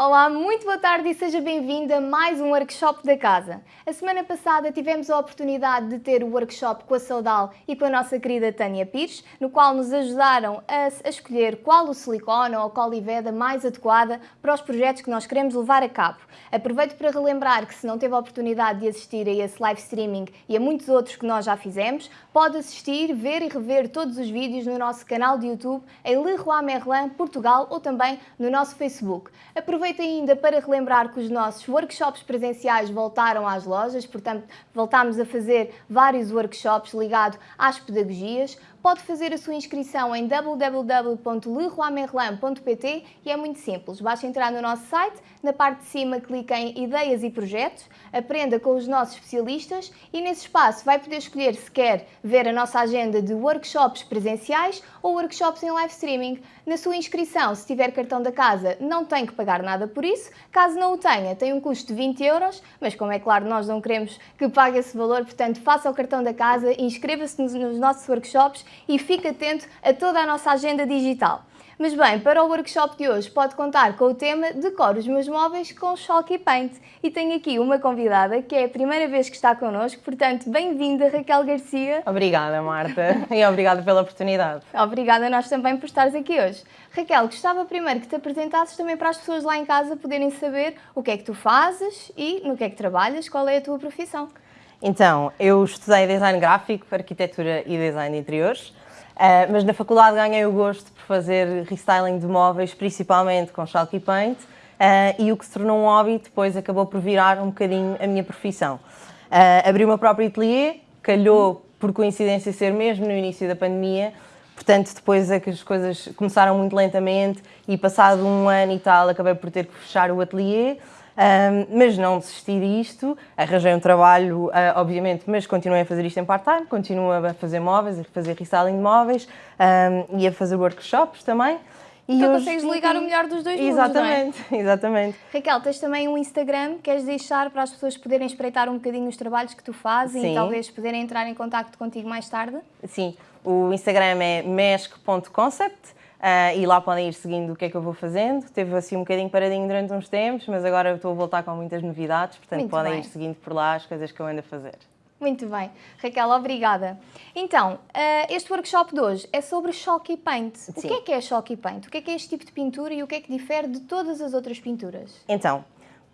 Olá, muito boa tarde e seja bem-vinda a mais um workshop da casa. A semana passada tivemos a oportunidade de ter o workshop com a Saudal e com a nossa querida Tânia Pires, no qual nos ajudaram a, a escolher qual o silicone ou a coliveda mais adequada para os projetos que nós queremos levar a cabo. Aproveito para relembrar que se não teve a oportunidade de assistir a esse live streaming e a muitos outros que nós já fizemos, pode assistir, ver e rever todos os vídeos no nosso canal de YouTube em Leroy Merlin, Portugal ou também no nosso Facebook. Aproveito Aproveito ainda para relembrar que os nossos workshops presenciais voltaram às lojas, portanto, voltámos a fazer vários workshops ligados às pedagogias pode fazer a sua inscrição em www.leroymerlin.pt e é muito simples. Basta entrar no nosso site, na parte de cima clique em Ideias e Projetos, aprenda com os nossos especialistas e nesse espaço vai poder escolher se quer ver a nossa agenda de workshops presenciais ou workshops em live streaming. Na sua inscrição, se tiver cartão da casa, não tem que pagar nada por isso. Caso não o tenha, tem um custo de 20 euros, mas como é claro, nós não queremos que pague esse valor, portanto, faça o cartão da casa, inscreva-se nos nossos workshops e fique atento a toda a nossa agenda digital. Mas bem, para o workshop de hoje pode contar com o tema Decoro os meus móveis com Chalk e Paint. E tenho aqui uma convidada que é a primeira vez que está connosco, portanto, bem-vinda Raquel Garcia. Obrigada Marta e obrigada pela oportunidade. Obrigada a nós também por estares aqui hoje. Raquel, gostava primeiro que te apresentasses também para as pessoas lá em casa poderem saber o que é que tu fazes e no que é que trabalhas, qual é a tua profissão. Então, eu estudei design gráfico, arquitetura e design de interiores, uh, mas na faculdade ganhei o gosto por fazer restyling de móveis, principalmente com chalk e paint, uh, e o que se tornou um hobby depois acabou por virar um bocadinho a minha profissão. Uh, abri o meu próprio ateliê, calhou por coincidência ser mesmo no início da pandemia, portanto depois é que as coisas começaram muito lentamente e passado um ano e tal acabei por ter que fechar o ateliê, um, mas não desisti disto, arranjei um trabalho, uh, obviamente, mas continuei a fazer isto em part-time, continuo a fazer móveis, a fazer restyling de móveis um, e a fazer workshops também. E então hoje... consegues ligar o melhor dos dois exatamente, mundos, não é? Exatamente. Raquel, tens também um Instagram, queres deixar para as pessoas poderem espreitar um bocadinho os trabalhos que tu fazes Sim. e talvez poderem entrar em contato contigo mais tarde? Sim, o Instagram é mesk.concept Uh, e lá podem ir seguindo o que é que eu vou fazendo. Teve assim um bocadinho paradinho durante uns tempos, mas agora estou a voltar com muitas novidades, portanto Muito podem bem. ir seguindo por lá as coisas que eu ando a fazer. Muito bem. Raquel, obrigada. Então, uh, este workshop de hoje é sobre Chalky Paint. Sim. O que é que é Chalky Paint? O que é que é este tipo de pintura e o que é que difere de todas as outras pinturas? Então,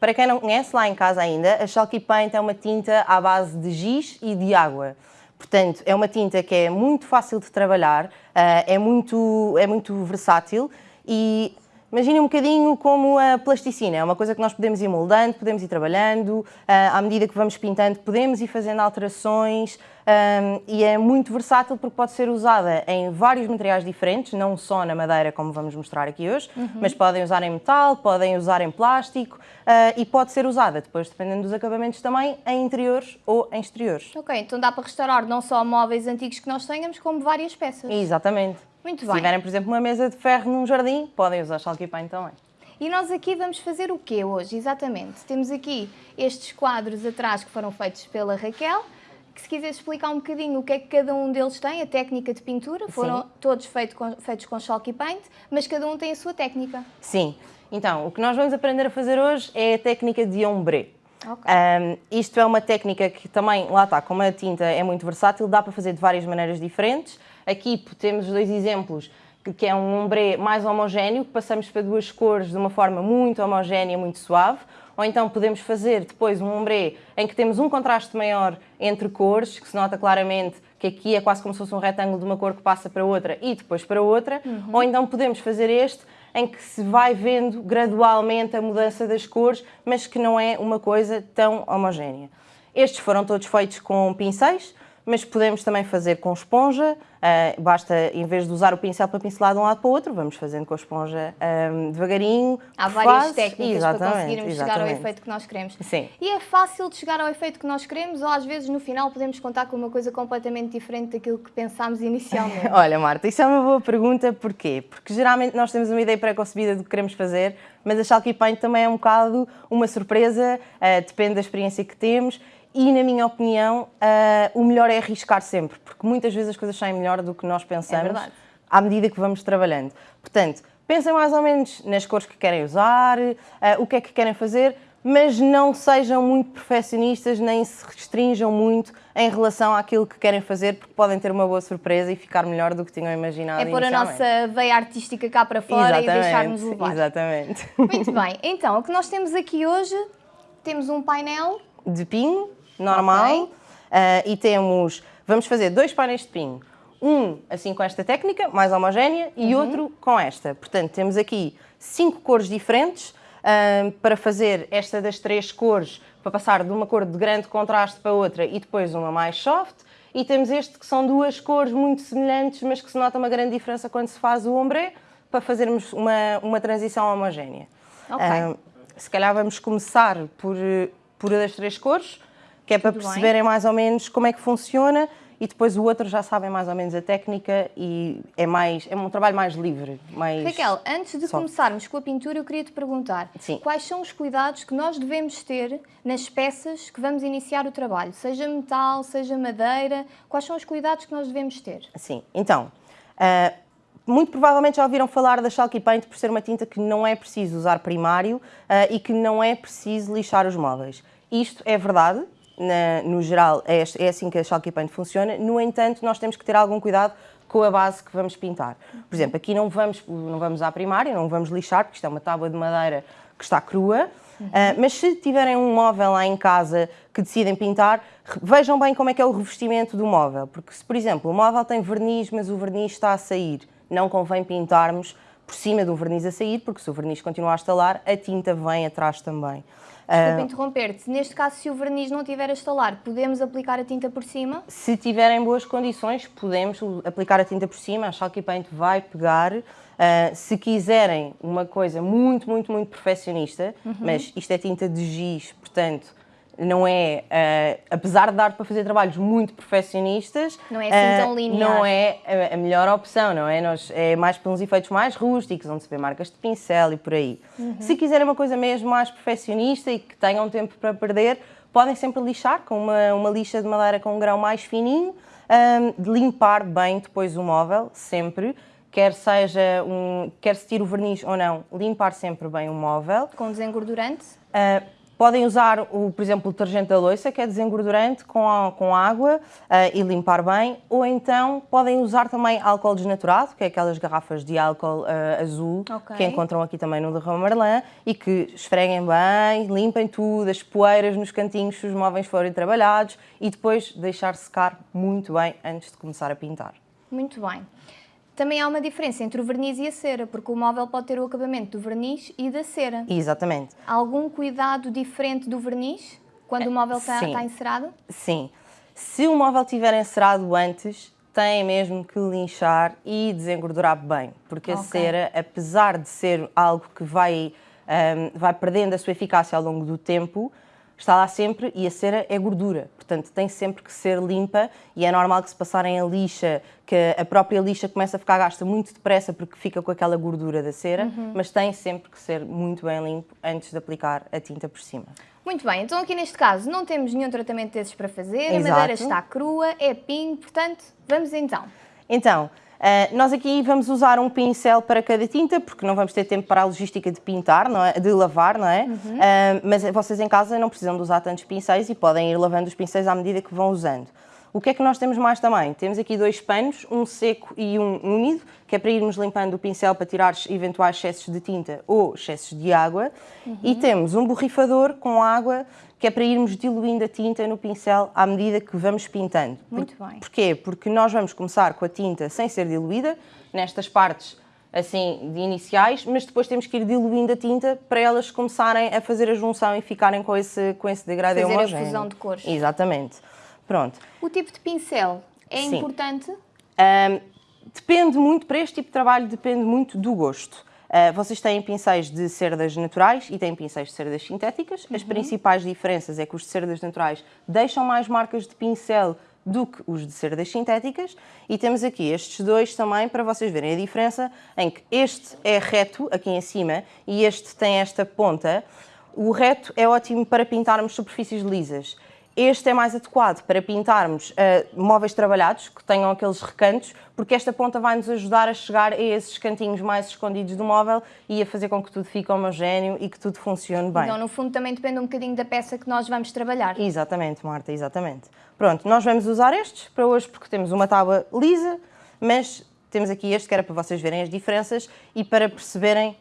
para quem não conhece lá em casa ainda, a Chalky Paint é uma tinta à base de giz e de água. Portanto, é uma tinta que é muito fácil de trabalhar, eh, é muito, é muito versátil e Imaginem um bocadinho como a plasticina, é uma coisa que nós podemos ir moldando, podemos ir trabalhando, eh, à medida que vamos pintando podemos ir fazendo alterações um, e é muito versátil porque pode ser usada em vários materiais diferentes, não só na madeira como vamos mostrar aqui hoje, uhum. mas podem usar em metal, podem usar em plástico uh, e pode ser usada depois, dependendo dos acabamentos também, em interiores ou em exteriores. Ok, então dá para restaurar não só móveis antigos que nós tenhamos, como várias peças. Exatamente. Muito bem. Se tiverem, por exemplo, uma mesa de ferro num jardim, podem usar chalky paint também. E nós aqui vamos fazer o quê hoje, exatamente? Temos aqui estes quadros atrás que foram feitos pela Raquel, que se quiser explicar um bocadinho o que é que cada um deles tem, a técnica de pintura, foram Sim. todos feito com, feitos com chalky paint, mas cada um tem a sua técnica. Sim. Então, o que nós vamos aprender a fazer hoje é a técnica de ombre. Okay. Um, isto é uma técnica que também, lá está, como a tinta é muito versátil, dá para fazer de várias maneiras diferentes. Aqui temos dois exemplos, que é um ombre mais homogéneo, que passamos para duas cores de uma forma muito homogénea, muito suave, ou então podemos fazer depois um ombre em que temos um contraste maior entre cores, que se nota claramente que aqui é quase como se fosse um retângulo de uma cor que passa para outra e depois para outra, uhum. ou então podemos fazer este em que se vai vendo gradualmente a mudança das cores, mas que não é uma coisa tão homogénea. Estes foram todos feitos com pincéis, mas podemos também fazer com esponja, uh, basta, em vez de usar o pincel para pincelar de um lado para o outro, vamos fazendo com a esponja um, devagarinho. Há várias técnicas exatamente, para conseguirmos exatamente. chegar ao efeito que nós queremos. Sim. E é fácil de chegar ao efeito que nós queremos ou às vezes no final podemos contar com uma coisa completamente diferente daquilo que pensámos inicialmente? Olha Marta, isso é uma boa pergunta, porquê? Porque geralmente nós temos uma ideia pré-concebida do que queremos fazer, mas a Chalky Paint também é um bocado uma surpresa, uh, depende da experiência que temos e, na minha opinião, uh, o melhor é arriscar sempre, porque muitas vezes as coisas saem melhor do que nós pensamos é à medida que vamos trabalhando. Portanto, pensem mais ou menos nas cores que querem usar, uh, o que é que querem fazer, mas não sejam muito perfeccionistas nem se restringam muito em relação àquilo que querem fazer, porque podem ter uma boa surpresa e ficar melhor do que tinham imaginado. É pôr a nossa veia artística cá para fora exatamente, e deixar-nos levar. Exatamente. Muito bem, então o que nós temos aqui hoje, temos um painel de pinho normal okay. uh, e temos, vamos fazer dois painéis de pinho. Um assim com esta técnica, mais homogénea, e uhum. outro com esta. Portanto, temos aqui cinco cores diferentes para fazer esta das três cores, para passar de uma cor de grande contraste para outra e depois uma mais soft. E temos este que são duas cores muito semelhantes, mas que se nota uma grande diferença quando se faz o ombre, para fazermos uma, uma transição homogénea. Okay. se calhar vamos começar por, por das três cores, que é para perceberem bem. mais ou menos como é que funciona e depois o outro já sabem mais ou menos a técnica e é mais é um trabalho mais livre. Mais Raquel, antes de começarmos com a pintura, eu queria te perguntar Sim. quais são os cuidados que nós devemos ter nas peças que vamos iniciar o trabalho, seja metal, seja madeira, quais são os cuidados que nós devemos ter? Sim, então, uh, muito provavelmente já ouviram falar da Chalky Paint por ser uma tinta que não é preciso usar primário uh, e que não é preciso lixar os móveis. Isto é verdade, na, no geral, é, é, assim que a Chalky Paint funciona. No entanto, nós temos que ter algum cuidado com a base que vamos pintar. Por exemplo, aqui não vamos, não vamos à primária, não vamos lixar, porque isto é uma tábua de madeira que está crua, uhum. uh, mas se tiverem um móvel lá em casa que decidem pintar, vejam bem como é que é o revestimento do móvel, porque se, por exemplo, o móvel tem verniz, mas o verniz está a sair, não convém pintarmos por cima do verniz a sair, porque se o verniz continuar a estalar, a tinta vem atrás também. Desculpa uh, interromper-te. Neste caso, se o verniz não tiver a estalar, podemos aplicar a tinta por cima? Se tiverem boas condições, podemos aplicar a tinta por cima. A Chalky Paint vai pegar. Uh, se quiserem uma coisa muito, muito, muito perfeccionista, uhum. mas isto é tinta de giz, portanto, não é, uh, apesar de dar para fazer trabalhos muito perfeccionistas, não é assim tão linear. Não é a, a, melhor opção, não é? Nós, é mais para uns efeitos mais rústicos, onde se vê marcas de pincel e por aí. Uhum. Se quiserem uma coisa mesmo mais perfeccionista e que tenham tempo para perder, podem sempre lixar com uma, uma lixa de madeira com um grão mais fininho, um, de limpar bem depois o móvel, sempre quer seja um, quer se tire o verniz ou não, limpar sempre bem o móvel. Com desengordurante? Uh, Podem usar, o, por exemplo, o detergente da louça, que é desengordurante, com, a, com água uh, e limpar bem. Ou então podem usar também álcool desnaturado, que é aquelas garrafas de álcool uh, azul, okay. que encontram aqui também no Derrama Marlã, e que esfreguem bem, limpem tudo, as poeiras nos cantinhos se os móveis forem trabalhados e depois deixar secar muito bem antes de começar a pintar. Muito bem. Também há uma diferença entre o verniz e a cera, porque o móvel pode ter o acabamento do verniz e da cera. Exatamente. Há algum cuidado diferente do verniz quando o móvel está, está encerado? Sim. Se o móvel estiver encerado antes, tem mesmo que linchar e desengordurar bem, porque okay. a cera, apesar de ser algo que vai, um, vai perdendo a sua eficácia ao longo do tempo, está lá sempre e a cera é gordura, portanto tem sempre que ser limpa e é normal que se passarem a lixa, que a própria lixa começa a ficar gasta muito depressa porque fica com aquela gordura da cera, uhum. mas tem sempre que ser muito bem limpo antes de aplicar a tinta por cima. Muito bem, então aqui neste caso não temos nenhum tratamento desses para fazer, Exato. a madeira está crua, é pinho, portanto, vamos então. Então, Uh, nós aqui vamos usar um pincel para cada tinta, porque não vamos ter tempo para a logística de pintar, não é? de lavar, não é? Uhum. Uh, mas vocês em casa não precisam de usar tantos pincéis e podem ir lavando os pincéis à medida que vão usando. O que é que nós temos mais também? Temos aqui dois panos, um seco e um úmido, que é para irmos limpando o pincel para tirar eventuais excessos de tinta ou excessos de água. Uhum. E temos um borrifador com água, que é para irmos diluindo a tinta no pincel à medida que vamos pintando. Muito bem. Porquê? Porque nós vamos começar com a tinta sem ser diluída, nestas partes assim de iniciais, mas depois temos que ir diluindo a tinta para elas começarem a fazer a junção e ficarem com esse, com esse degradê fazer homogéneo. Fazer a fusão de cores. Exatamente. Pronto. O tipo de pincel é Sim. importante? Um, depende muito, para este tipo de trabalho, depende muito do gosto. Uh, vocês têm pincéis de cerdas naturais e têm pincéis de cerdas sintéticas. Uhum. As principais diferenças é que os de cerdas naturais deixam mais marcas de pincel do que os de cerdas sintéticas e temos aqui estes dois também para vocês verem a diferença em que este é reto aqui em cima e este tem esta ponta. O reto é ótimo para pintarmos superfícies lisas este é mais adequado para pintarmos uh, móveis trabalhados, que tenham aqueles recantos, porque esta ponta vai nos ajudar a chegar a esses cantinhos mais escondidos do móvel e a fazer com que tudo fique homogéneo e que tudo funcione bem. Então, no fundo, também depende um bocadinho da peça que nós vamos trabalhar. Exatamente, Marta, exatamente. Pronto, nós vamos usar estes para hoje porque temos uma tábua lisa, mas temos aqui este que era para vocês verem as diferenças e para perceberem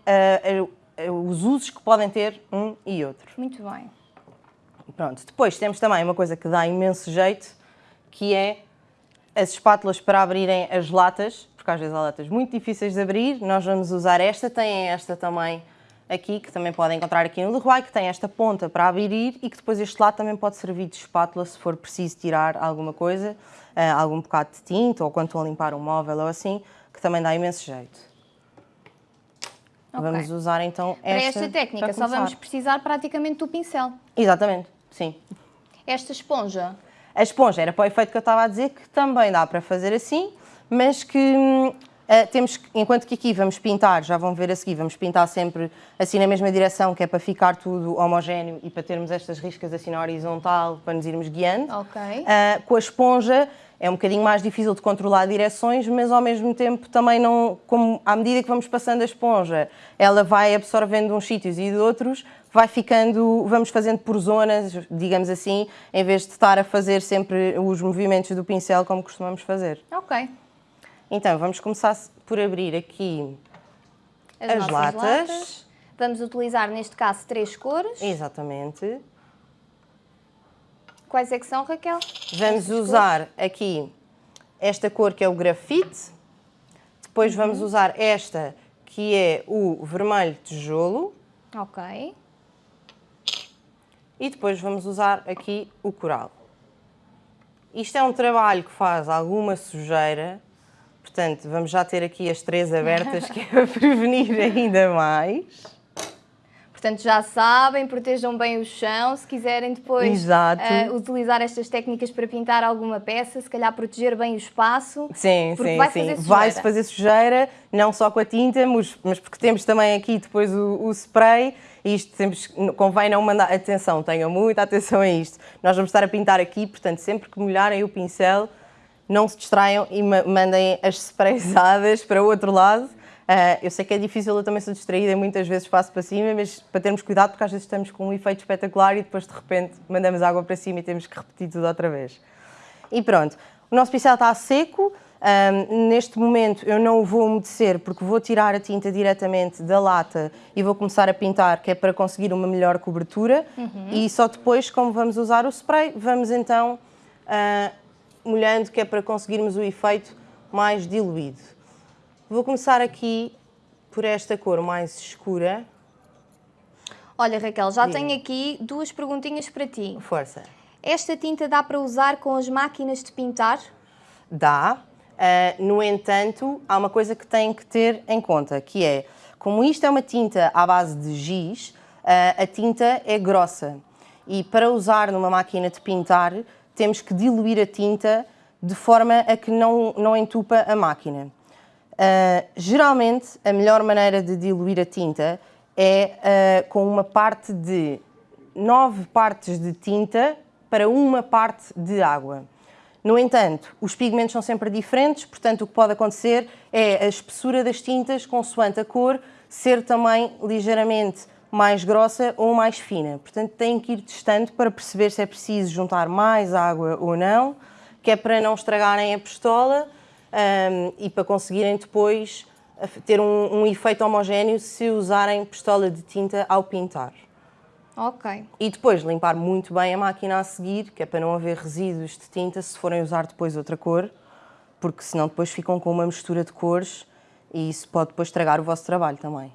uh, uh, os usos que podem ter um e outro. Muito bem. Pronto, depois temos também uma coisa que dá imenso jeito, que é as espátulas para abrirem as latas, porque às vezes há latas muito difíceis de abrir, nós vamos usar esta, tem esta também aqui, que também podem encontrar aqui no Leroy, que tem esta ponta para abrir e que depois este lado também pode servir de espátula se for preciso tirar alguma coisa, eh, algum bocado de tinta ou quando estão a limpar um móvel ou assim, que também dá imenso jeito. Okay. Vamos usar então esta Para esta técnica só vamos precisar praticamente do pincel. Exatamente. Sim. Esta esponja? A esponja era para o efeito que eu estava a dizer, que também dá para fazer assim, mas que uh, temos, enquanto que aqui vamos pintar, já vão ver a seguir, vamos pintar sempre assim na mesma direção, que é para ficar tudo homogéneo e para termos estas riscas assim na horizontal, para nos irmos guiando. Ok. Uh, com a esponja é um bocadinho mais difícil de controlar direções, mas ao mesmo tempo também não, como à medida que vamos passando a esponja, ela vai absorvendo uns sítios e de outros, vai ficando, vamos fazendo por zonas, digamos assim, em vez de estar a fazer sempre os movimentos do pincel como costumamos fazer. Ok. Então, vamos começar por abrir aqui as, as latas. latas. Vamos utilizar, neste caso, três cores. Exatamente. Quais é que são, Raquel? Vamos usar cores? aqui esta cor que é o grafite, depois uhum. vamos usar esta que é o vermelho tijolo. Ok. E depois vamos usar aqui o coral. Isto é um trabalho que faz alguma sujeira, portanto vamos já ter aqui as três abertas que é para prevenir ainda mais. Portanto, já sabem, protejam bem o chão, se quiserem depois uh, utilizar estas técnicas para pintar alguma peça, se calhar proteger bem o espaço. Sim, sim, vai sim. Vai-se fazer sujeira, não só com a tinta, mas, mas porque temos também aqui depois o, o spray, e isto sempre convém não mandar, atenção, tenham muita atenção a isto. Nós vamos estar a pintar aqui, portanto, sempre que molharem o pincel, não se distraiam e mandem as sprayzadas para o outro lado, Uh, eu sei que é difícil eu também ser distraída e muitas vezes passo para cima, mas para termos cuidado porque às vezes estamos com um efeito espetacular e depois de repente mandamos água para cima e temos que repetir tudo outra vez. E pronto, o nosso pincel está seco, um, neste momento eu não o vou umedecer porque vou tirar a tinta diretamente da lata e vou começar a pintar, que é para conseguir uma melhor cobertura uhum. e só depois, como vamos usar o spray, vamos então uh, molhando, que é para conseguirmos o efeito mais diluído. Vou começar aqui por esta cor mais escura. Olha, Raquel, já Sim. tenho aqui duas perguntinhas para ti. Força. Esta tinta dá para usar com as máquinas de pintar? Dá. Uh, no entanto, há uma coisa que tem que ter em conta, que é, como isto é uma tinta à base de giz, uh, a tinta é grossa. E para usar numa máquina de pintar, temos que diluir a tinta de forma a que não, não entupa a máquina. Uh, geralmente, a melhor maneira de diluir a tinta é uh, com uma parte de nove partes de tinta para uma parte de água. No entanto, os pigmentos são sempre diferentes, portanto, o que pode acontecer é a espessura das tintas, consoante a cor, ser também ligeiramente mais grossa ou mais fina. Portanto, têm que ir testando para perceber se é preciso juntar mais água ou não, que é para não estragarem a pistola um, e para conseguirem depois ter um, um, efeito homogéneo se usarem pistola de tinta ao pintar. Ok. E depois limpar muito bem a máquina a seguir, que é para não haver resíduos de tinta se forem usar depois outra cor, porque senão depois ficam com uma mistura de cores e isso pode depois estragar o vosso trabalho também.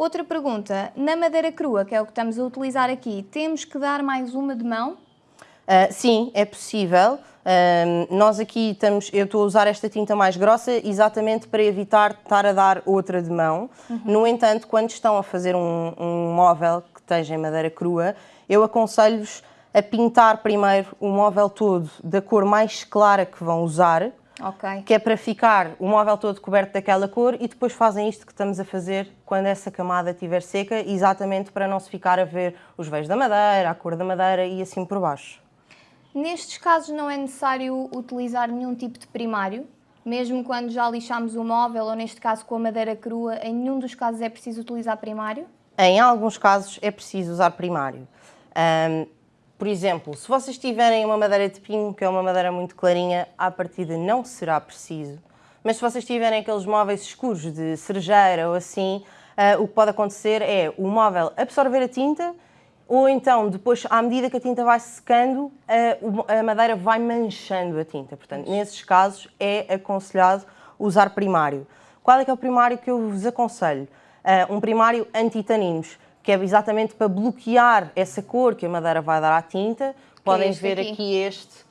Outra pergunta, na madeira crua, que é o que estamos a utilizar aqui, temos que dar mais uma de mão? Uh, sim, é possível. Uh, nós aqui estamos, eu estou a usar esta tinta mais grossa exatamente para evitar estar a dar outra de mão. Uhum. No entanto, quando estão a fazer um, um móvel que esteja em madeira crua, eu aconselho-vos a pintar primeiro o móvel todo da cor mais clara que vão usar, okay. que é para ficar o móvel todo coberto daquela cor e depois fazem isto que estamos a fazer quando essa camada estiver seca, exatamente para não se ficar a ver os veios da madeira, a cor da madeira e assim por baixo. Nestes casos não é necessário utilizar nenhum tipo de primário? Mesmo quando já lixamos o móvel, ou neste caso com a madeira crua, em nenhum dos casos é preciso utilizar primário? Em alguns casos é preciso usar primário. Um, por exemplo, se vocês tiverem uma madeira de pinho, que é uma madeira muito clarinha, à partida não será preciso. Mas se vocês tiverem aqueles móveis escuros de cerejeira ou assim, uh, o que pode acontecer é o móvel absorver a tinta ou então, depois, à medida que a tinta vai secando, a, madeira vai manchando a tinta. Portanto, nesses casos, é aconselhado usar primário. Qual é que é o primário que eu vos aconselho? Uh, um primário anti-taninos, que é exatamente para bloquear essa cor que a madeira vai dar à tinta. Podem é ver aqui. aqui. este,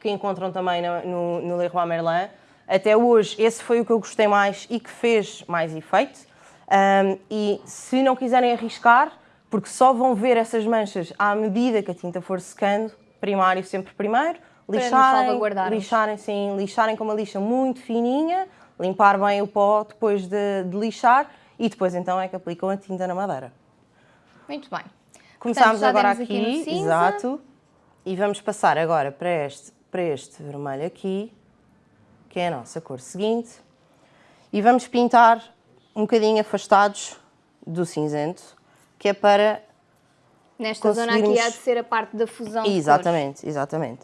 que encontram também no, no, no Leroy Merlin. Até hoje, esse foi o que eu gostei mais e que fez mais efeito. Um, e se não quiserem arriscar, porque só vão ver essas manchas à medida que a tinta for secando, primário sempre primeiro, lixarem, lixarem, sim, lixarem com uma lixa muito fininha, limpar bem o pó depois de, de, lixar e depois então é que aplicam a tinta na madeira. Muito bem. Portanto, agora aqui, aqui exato, e vamos passar agora para este, para este vermelho aqui, que é a nossa cor seguinte, e vamos pintar um bocadinho afastados do cinzento, que é para Nesta zona aqui há de ser a parte da fusão Exatamente, exatamente.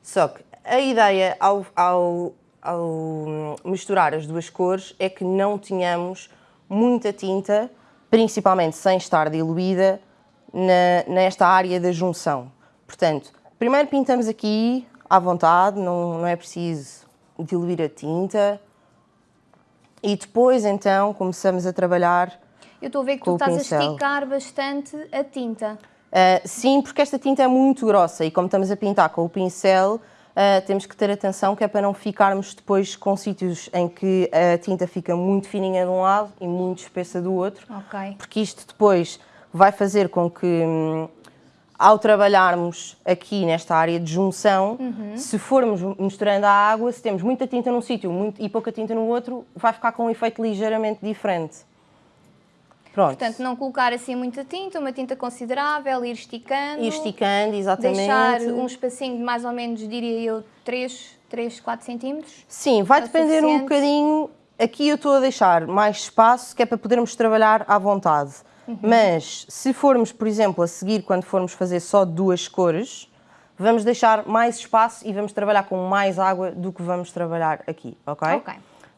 Só que a ideia ao, ao, ao misturar as duas cores é que não tenhamos muita tinta, principalmente sem estar diluída, na, nesta área da junção. Portanto, primeiro pintamos aqui à vontade, não, não é preciso diluir a tinta. E depois, então, começamos a trabalhar eu estou a ver que tu estás pincel. a esticar bastante a tinta. Uh, sim, porque esta tinta é muito grossa e como estamos a pintar com o pincel, uh, temos que ter atenção que é para não ficarmos depois com sítios em que a tinta fica muito fininha de um lado e muito espessa do outro. Ok. Porque isto depois vai fazer com que, hum, ao trabalharmos aqui nesta área de junção, uhum. se formos misturando a água, se temos muita tinta num sítio e pouca tinta no outro, vai ficar com um efeito ligeiramente diferente. Pronto. Portanto, não colocar assim muita tinta, uma tinta considerável, ir esticando. Ir esticando, exatamente. Deixar um espacinho de mais ou menos, diria eu, 3, 3 4 centímetros. Sim, vai é depender suficiente. um bocadinho. Aqui eu estou a deixar mais espaço, que é para podermos trabalhar à vontade. Uhum. Mas, se formos, por exemplo, a seguir, quando formos fazer só duas cores, vamos deixar mais espaço e vamos trabalhar com mais água do que vamos trabalhar aqui, ok? Ok.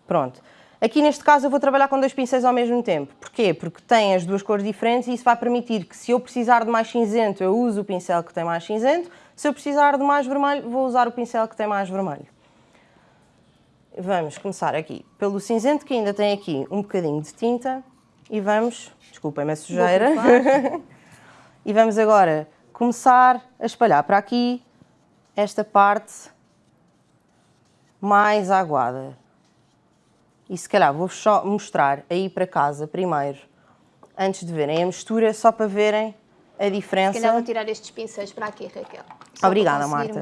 Pronto. Aqui neste caso eu vou trabalhar com dois pincéis ao mesmo tempo. Porquê? Porque tem as duas cores diferentes e isso vai permitir que se eu precisar de mais cinzento, eu uso o pincel que tem mais cinzento. Se eu precisar de mais vermelho, vou usar o pincel que tem mais vermelho. Vamos começar aqui pelo cinzento, que ainda tem aqui um bocadinho de tinta. E vamos, desculpem-me a sujeira. e vamos agora começar a espalhar para aqui esta parte mais aguada. E se calhar vou só mostrar aí para casa primeiro, antes de verem a mistura, só para verem a diferença. Se calhar vou tirar estes pincéis para aqui, Raquel. Obrigada, Marta.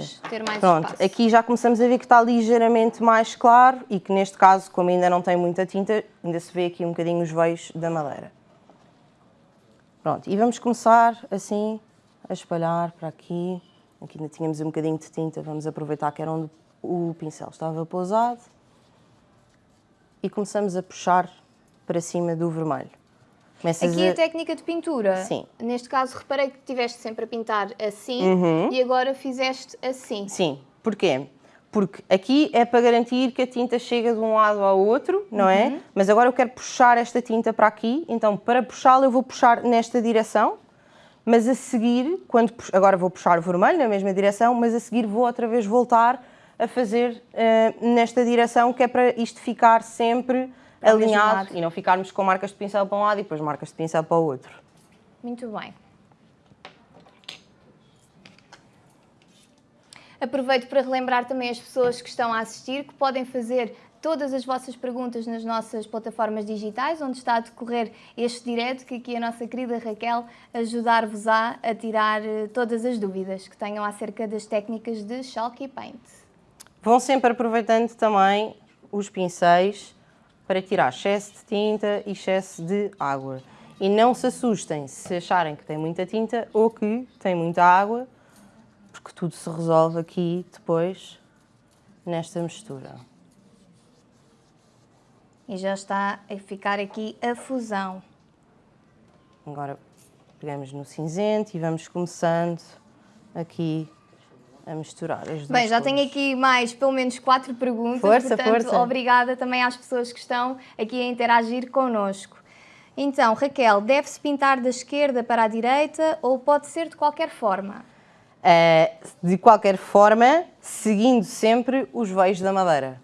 Pronto, espaço. aqui já começamos a ver que está ligeiramente mais claro e que neste caso, como ainda não tem muita tinta, ainda se vê aqui um bocadinho os veios da madeira. Pronto, e vamos começar assim a espalhar para aqui. Aqui ainda tínhamos um bocadinho de tinta, vamos aproveitar que era onde o pincel estava pousado e começamos a puxar para cima do vermelho. Começas Aqui a... a técnica de pintura. Sim. Neste caso, reparei que estiveste sempre a pintar assim uhum. e agora fizeste assim. Sim. Porquê? Porque aqui é para garantir que a tinta chega de um lado ao outro, não é? uhum. é? Mas agora eu quero puxar esta tinta para aqui, então para puxá-la eu vou puxar nesta direção, mas a seguir, quando agora vou puxar o vermelho na mesma direção, mas a seguir vou outra vez voltar a fazer uh, nesta direção, que é para isto ficar sempre alinhado e não ficarmos com marcas de pincel para um lado e depois marcas de pincel para o outro. Muito bem. Aproveito para relembrar também as pessoas que estão a assistir que podem fazer todas as vossas perguntas nas nossas plataformas digitais, onde está a decorrer este direto, que aqui a nossa querida Raquel ajudar-vos-á a tirar eh, todas as dúvidas que tenham acerca das técnicas de Chalk e Paint. Vão sempre aproveitando também os pincéis para tirar excesso de tinta e excesso de água. E não se assustem se acharem que tem muita tinta ou que tem muita água, porque tudo se resolve aqui depois nesta mistura. E já está a ficar aqui a fusão. Agora pegamos no cinzento e vamos começando aqui a misturar as duas Bem, já cores. tenho aqui mais pelo menos quatro perguntas, Força, portanto, força. obrigada também às pessoas que estão aqui a interagir connosco. Então, Raquel, deve-se pintar da esquerda para a direita ou pode ser de qualquer forma? Uh, de qualquer forma, seguindo sempre os veios da madeira.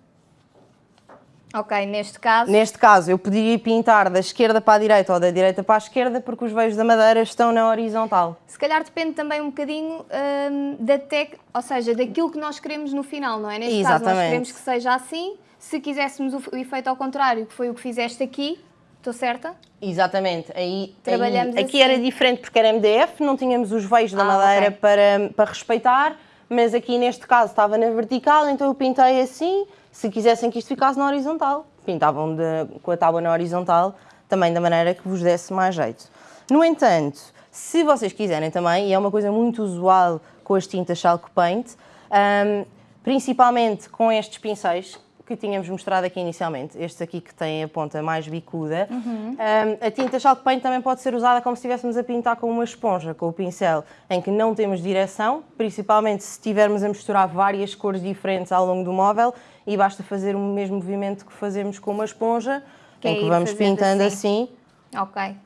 Ok, neste caso, Neste caso, eu poderia pintar da esquerda para a direita ou da direita para a esquerda porque os veios da madeira estão na horizontal. se calhar depende também um bocadinho hum, da tec... ou seja, daquilo que nós queremos no final, não é? Neste caso, nós Exatamente. queremos que seja assim. Se quiséssemos o, efeito ao contrário, que foi o que fizeste aqui, estou certa? Exatamente. Aí, Trabalhamos aí- aqui assim. era diferente porque era MDF, não tínhamos os veios da Ah, madeira ok. para, para respeitar, mas aqui neste caso estava na vertical, então eu pintei assim. Se quisessem que isto ficasse na horizontal, pintavam de- com a tábua na horizontal, também da maneira que vos desse mais jeito. No entanto, se vocês quiserem também, e é uma coisa muito usual com as tintas Chalk Paint, hum, principalmente com estes pincéis que tínhamos mostrado aqui inicialmente, estes aqui que têm a ponta mais bicuda, hum, a tinta Chalk Paint também pode ser usada como se estivéssemos a pintar com uma esponja, com o pincel, em que não temos direção, principalmente se estivermos a misturar várias cores diferentes ao longo do móvel, e basta fazer o mesmo movimento que fazemos com uma esponja, Que é em que ir vamos pintando assim. assim Ok.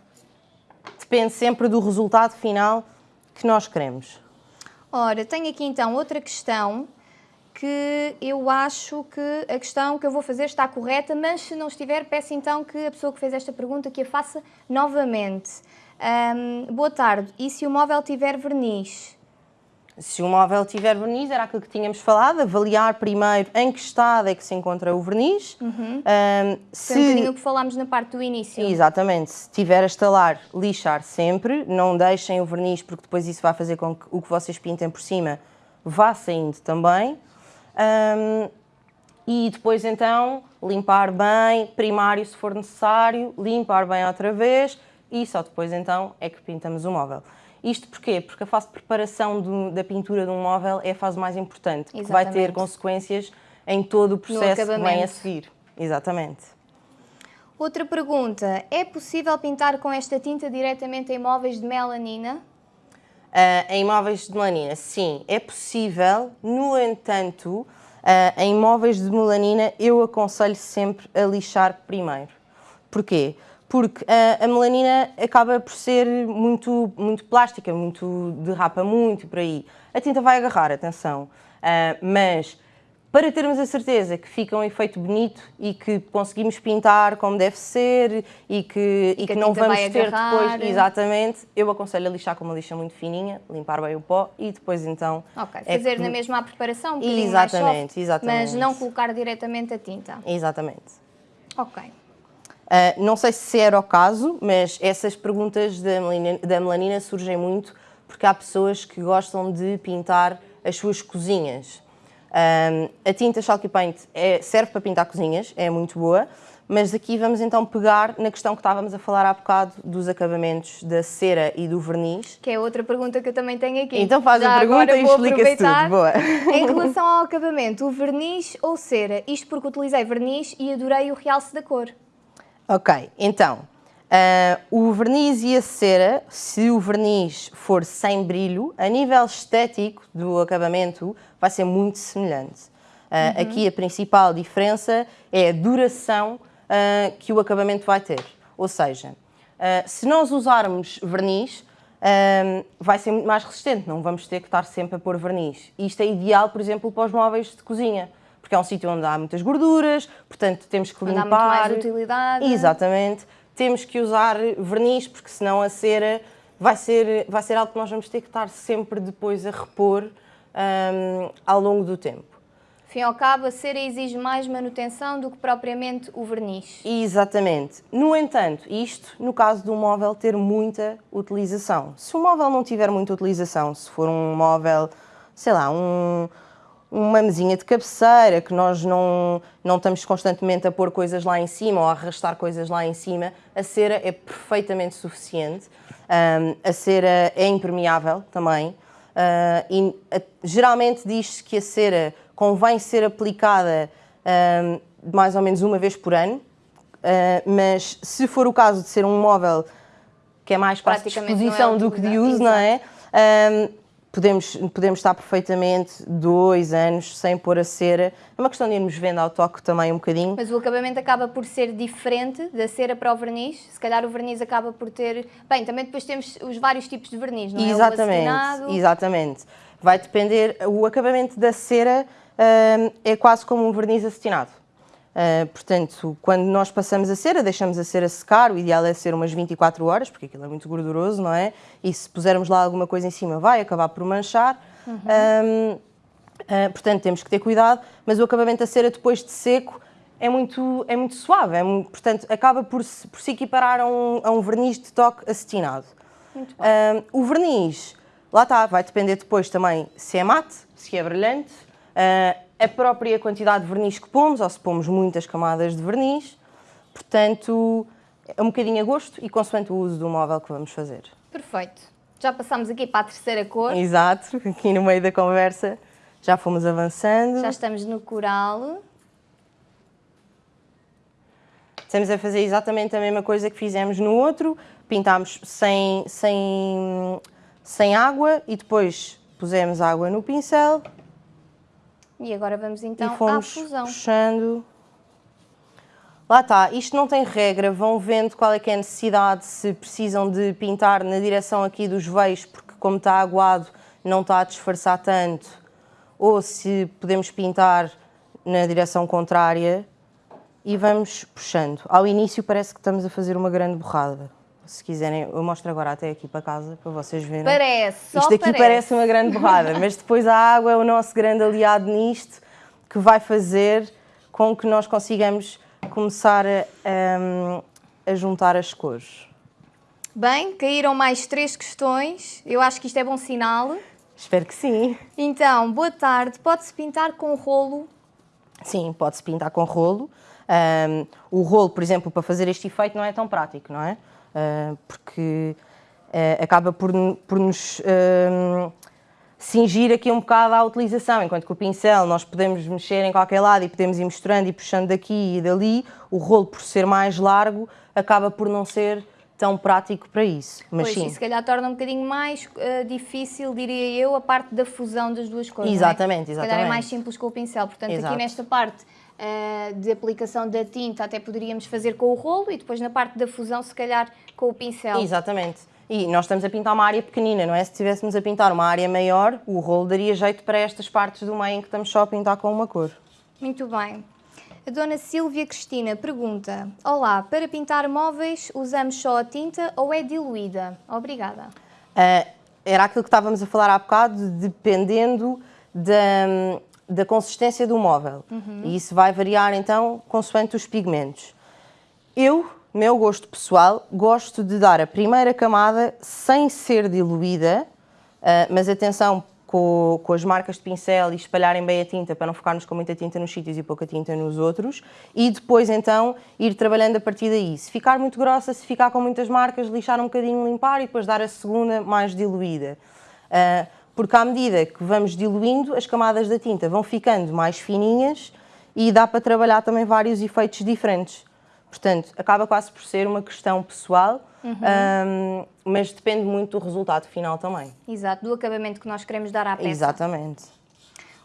depende sempre do resultado final que nós queremos. Ora, tenho aqui então outra questão que eu acho que a questão que eu vou fazer está correta, mas se não estiver, peço então que a pessoa que fez esta pergunta que a faça novamente. Ahm, boa tarde. E se o móvel tiver verniz? Se o móvel tiver verniz, era aquilo que tínhamos falado, avaliar primeiro em que estado é que se encontra o verniz. Ahm, Foi um bocadinho se, o que falámos na parte do início. exatamente, se tiver a estalar, lixar sempre, não deixem o verniz porque depois isso vai fazer com que o que vocês pintem por cima vá saindo também. Ahm, e depois então limpar bem, primário se for necessário, limpar bem outra vez e só depois então é que pintamos o móvel. Isto porquê? Porque a fase de preparação do- da pintura de um móvel é a fase mais importante, que vai ter consequências em todo o processo que vem a seguir. Exatamente. Outra pergunta. É possível pintar com esta tinta diretamente em móveis de melanina? Ah, em móveis de melanina, sim, é possível. No entanto, ah, em móveis de melanina, eu aconselho sempre a lixar primeiro. Porquê? Porque ah, a melanina acaba por ser muito, muito plástica, muito derrapa muito por aí. A tinta vai agarrar, atenção. Mas para termos a certeza que fica um efeito bonito e que conseguimos pintar como deve ser e que, e que não vamos ter agarrar. depois, exatamente, eu aconselho a lixar com uma lixa muito fininha, limpar bem o pó e depois então... Ok, é fazer que- na mesma a preparação, um Exatamente, soft, exatamente. mas não colocar diretamente a tinta. Exatamente. Ok. Ah, não sei se era o caso, mas essas perguntas da melanina, da melanina surgem muito porque há pessoas que gostam de pintar as suas cozinhas. Ah, a tinta Chalky Paint é- serve para pintar cozinhas, é muito boa, mas aqui vamos então pegar na questão que estávamos a falar há bocado dos acabamentos da cera e do verniz. Que é outra pergunta que eu também tenho aqui. Então faz a Já pergunta agora e explica-se tudo. Boa. Em relação ao acabamento, o verniz ou cera? Isto porque utilizei verniz e adorei o realce da cor. Ok, então, ah, o verniz e a cera, se o verniz for sem brilho, a nível estético do acabamento, vai ser muito semelhante. Ah, Aqui a principal diferença é a duração ah, que o acabamento vai ter. Ou seja, se nós usarmos verniz, vai ser muito mais resistente, não vamos ter que estar sempre a pôr verniz. Isto é ideal, por exemplo, para os móveis de cozinha, porque é um sítio onde há muitas gorduras, portanto temos que Onde há limpar. muito mais utilidade. Exatamente. Temos que usar verniz, porque senão a cera vai ser, vai ser algo que nós vamos ter que estar sempre depois a repor hum, ao longo do tempo. Fim ao cabo, a cera exige mais manutenção do que propriamente o verniz. Exatamente. No entanto, isto no caso do móvel ter muita utilização. Se o móvel não tiver muita utilização, se for um móvel, sei lá, um, uma mesinha de cabeceira que nós não, não estamos constantemente a pôr coisas lá em cima ou a arrastar coisas lá em cima, a cera é perfeitamente suficiente. Hum, a cera é impermeável também. Uh, e, uh, geralmente diz-se que a cera convém ser aplicada uh, mais ou menos uma vez por ano, mas se for o caso de ser um móvel que é mais para a disposição é do que de uso, não é? Podemos, podemos estar perfeitamente dois anos sem pôr a cera. É uma questão de irmos vendo ao toque também um bocadinho. Mas o acabamento acaba por ser diferente da cera para o verniz. Se calhar o verniz acaba por ter. Bem, também depois temos os vários tipos de verniz, não é? Exatamente, exatamente. Vai depender. O acabamento da cera hum, é quase como um verniz acetinado. Uh, portanto, quando nós passamos a cera, deixamos a cera secar, o ideal é ser umas 24 horas, porque aquilo é muito gorduroso, não é? E se pusermos lá alguma coisa em cima, vai acabar por manchar. Uhum. Um, uh, portanto, temos que ter cuidado, mas o acabamento da cera depois de seco é muito, é muito suave, é muito, portanto, acaba por se, por se equiparar a um, a um verniz de toque acetinado. Um, o verniz, lá está, vai depender depois também se é mate, se é brilhante. Uh, a própria quantidade de verniz que pomos, ou se pomos muitas camadas de verniz. Portanto, é um bocadinho a gosto e consoante o uso do móvel que vamos fazer. Perfeito. Já passámos aqui para a terceira cor. Exato, aqui no meio da conversa já fomos avançando. Já estamos no coral. Estamos a fazer exatamente a mesma coisa que fizemos no outro. Pintámos sem, sem, sem água e depois pusemos água no pincel e agora vamos então à fusão. puxando. Lá está, isto não tem regra, vão vendo qual é que é a necessidade, se precisam de pintar na direção aqui dos veios, porque como está aguado não está a disfarçar tanto, ou se podemos pintar na direção contrária e vamos puxando. Ao início parece que estamos a fazer uma grande borrada. Se quiserem, eu mostro agora até aqui para casa para vocês verem. Parece, Isto aqui parece. parece uma grande borrada, mas depois a água é o nosso grande aliado nisto que vai fazer com que nós consigamos começar a, a juntar as cores. Bem, caíram mais três questões. Eu acho que isto é bom sinal. Espero que sim. Então, boa tarde. Pode-se pintar com rolo? Sim, pode-se pintar com rolo. Um, o rolo, por exemplo, para fazer este efeito não é tão prático, não é? Uh, porque uh, acaba por, por nos uh, cingir aqui um bocado à utilização, enquanto que o pincel nós podemos mexer em qualquer lado e podemos ir misturando e puxando daqui e dali, o rolo por ser mais largo acaba por não ser tão prático para isso. Mas pois, sim. e se calhar torna um bocadinho mais uh, difícil, diria eu, a parte da fusão das duas cores. Exatamente, é? exatamente. Se calhar é mais simples com o pincel. Portanto, Exato. aqui nesta parte uh, de aplicação da tinta até poderíamos fazer com o rolo e depois na parte da fusão se calhar com o pincel. Exatamente. E nós estamos a pintar uma área pequenina, não é? Se estivéssemos a pintar uma área maior, o rolo daria jeito para estas partes do meio em que estamos só a pintar com uma cor. Muito bem. A dona Silvia Cristina pergunta: Olá, para pintar móveis usamos só a tinta ou é diluída? Obrigada. Uh, era aquilo que estávamos a falar há bocado, dependendo da, da consistência do móvel. Uhum. E isso vai variar então consoante os pigmentos. Eu, meu gosto pessoal, gosto de dar a primeira camada sem ser diluída, uh, mas atenção, com, com, as marcas de pincel e espalharem bem a tinta para não ficarmos com muita tinta nos sítios e pouca tinta nos outros e depois então ir trabalhando a partir daí. Se ficar muito grossa, se ficar com muitas marcas, lixar um bocadinho, limpar e depois dar a segunda mais diluída. Uh, porque à medida que vamos diluindo, as camadas da tinta vão ficando mais fininhas e dá para trabalhar também vários efeitos diferentes. Portanto, acaba quase por ser uma questão pessoal, uhum. um, mas depende muito do resultado final também. Exato, do acabamento que nós queremos dar à peça. Exatamente.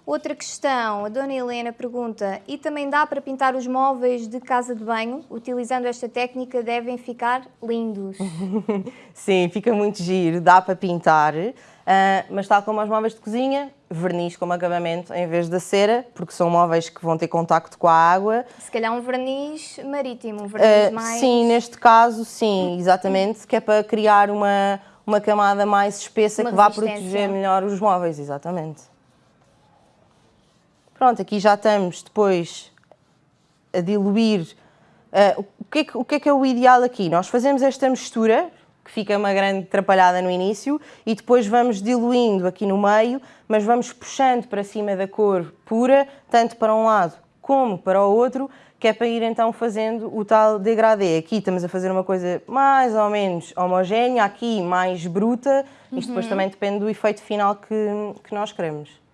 Outra questão, a Dona Helena pergunta: e também dá para pintar os móveis de casa de banho? Utilizando esta técnica devem ficar lindos. Sim, fica muito giro, dá para pintar. Uh, mas tal como os móveis de cozinha, verniz como acabamento em vez da cera, porque são móveis que vão ter contacto com a água. Se calhar um verniz marítimo, um verniz uh, mais... Sim, neste caso, sim, exatamente, que é para criar uma, uma camada mais espessa uma que vá proteger melhor os móveis, exatamente. Pronto, aqui já estamos depois a diluir. Uh, o, que é que, o que é que é o ideal aqui? Nós fazemos esta mistura, que fica uma grande atrapalhada no início, e depois vamos diluindo aqui no meio, mas vamos puxando para cima da cor pura, tanto para um lado como para o outro, que é para ir então fazendo o tal degradê. Aqui estamos a fazer uma coisa mais ou menos homogénea, aqui mais bruta, isto depois também depende do efeito final que, que nós queremos.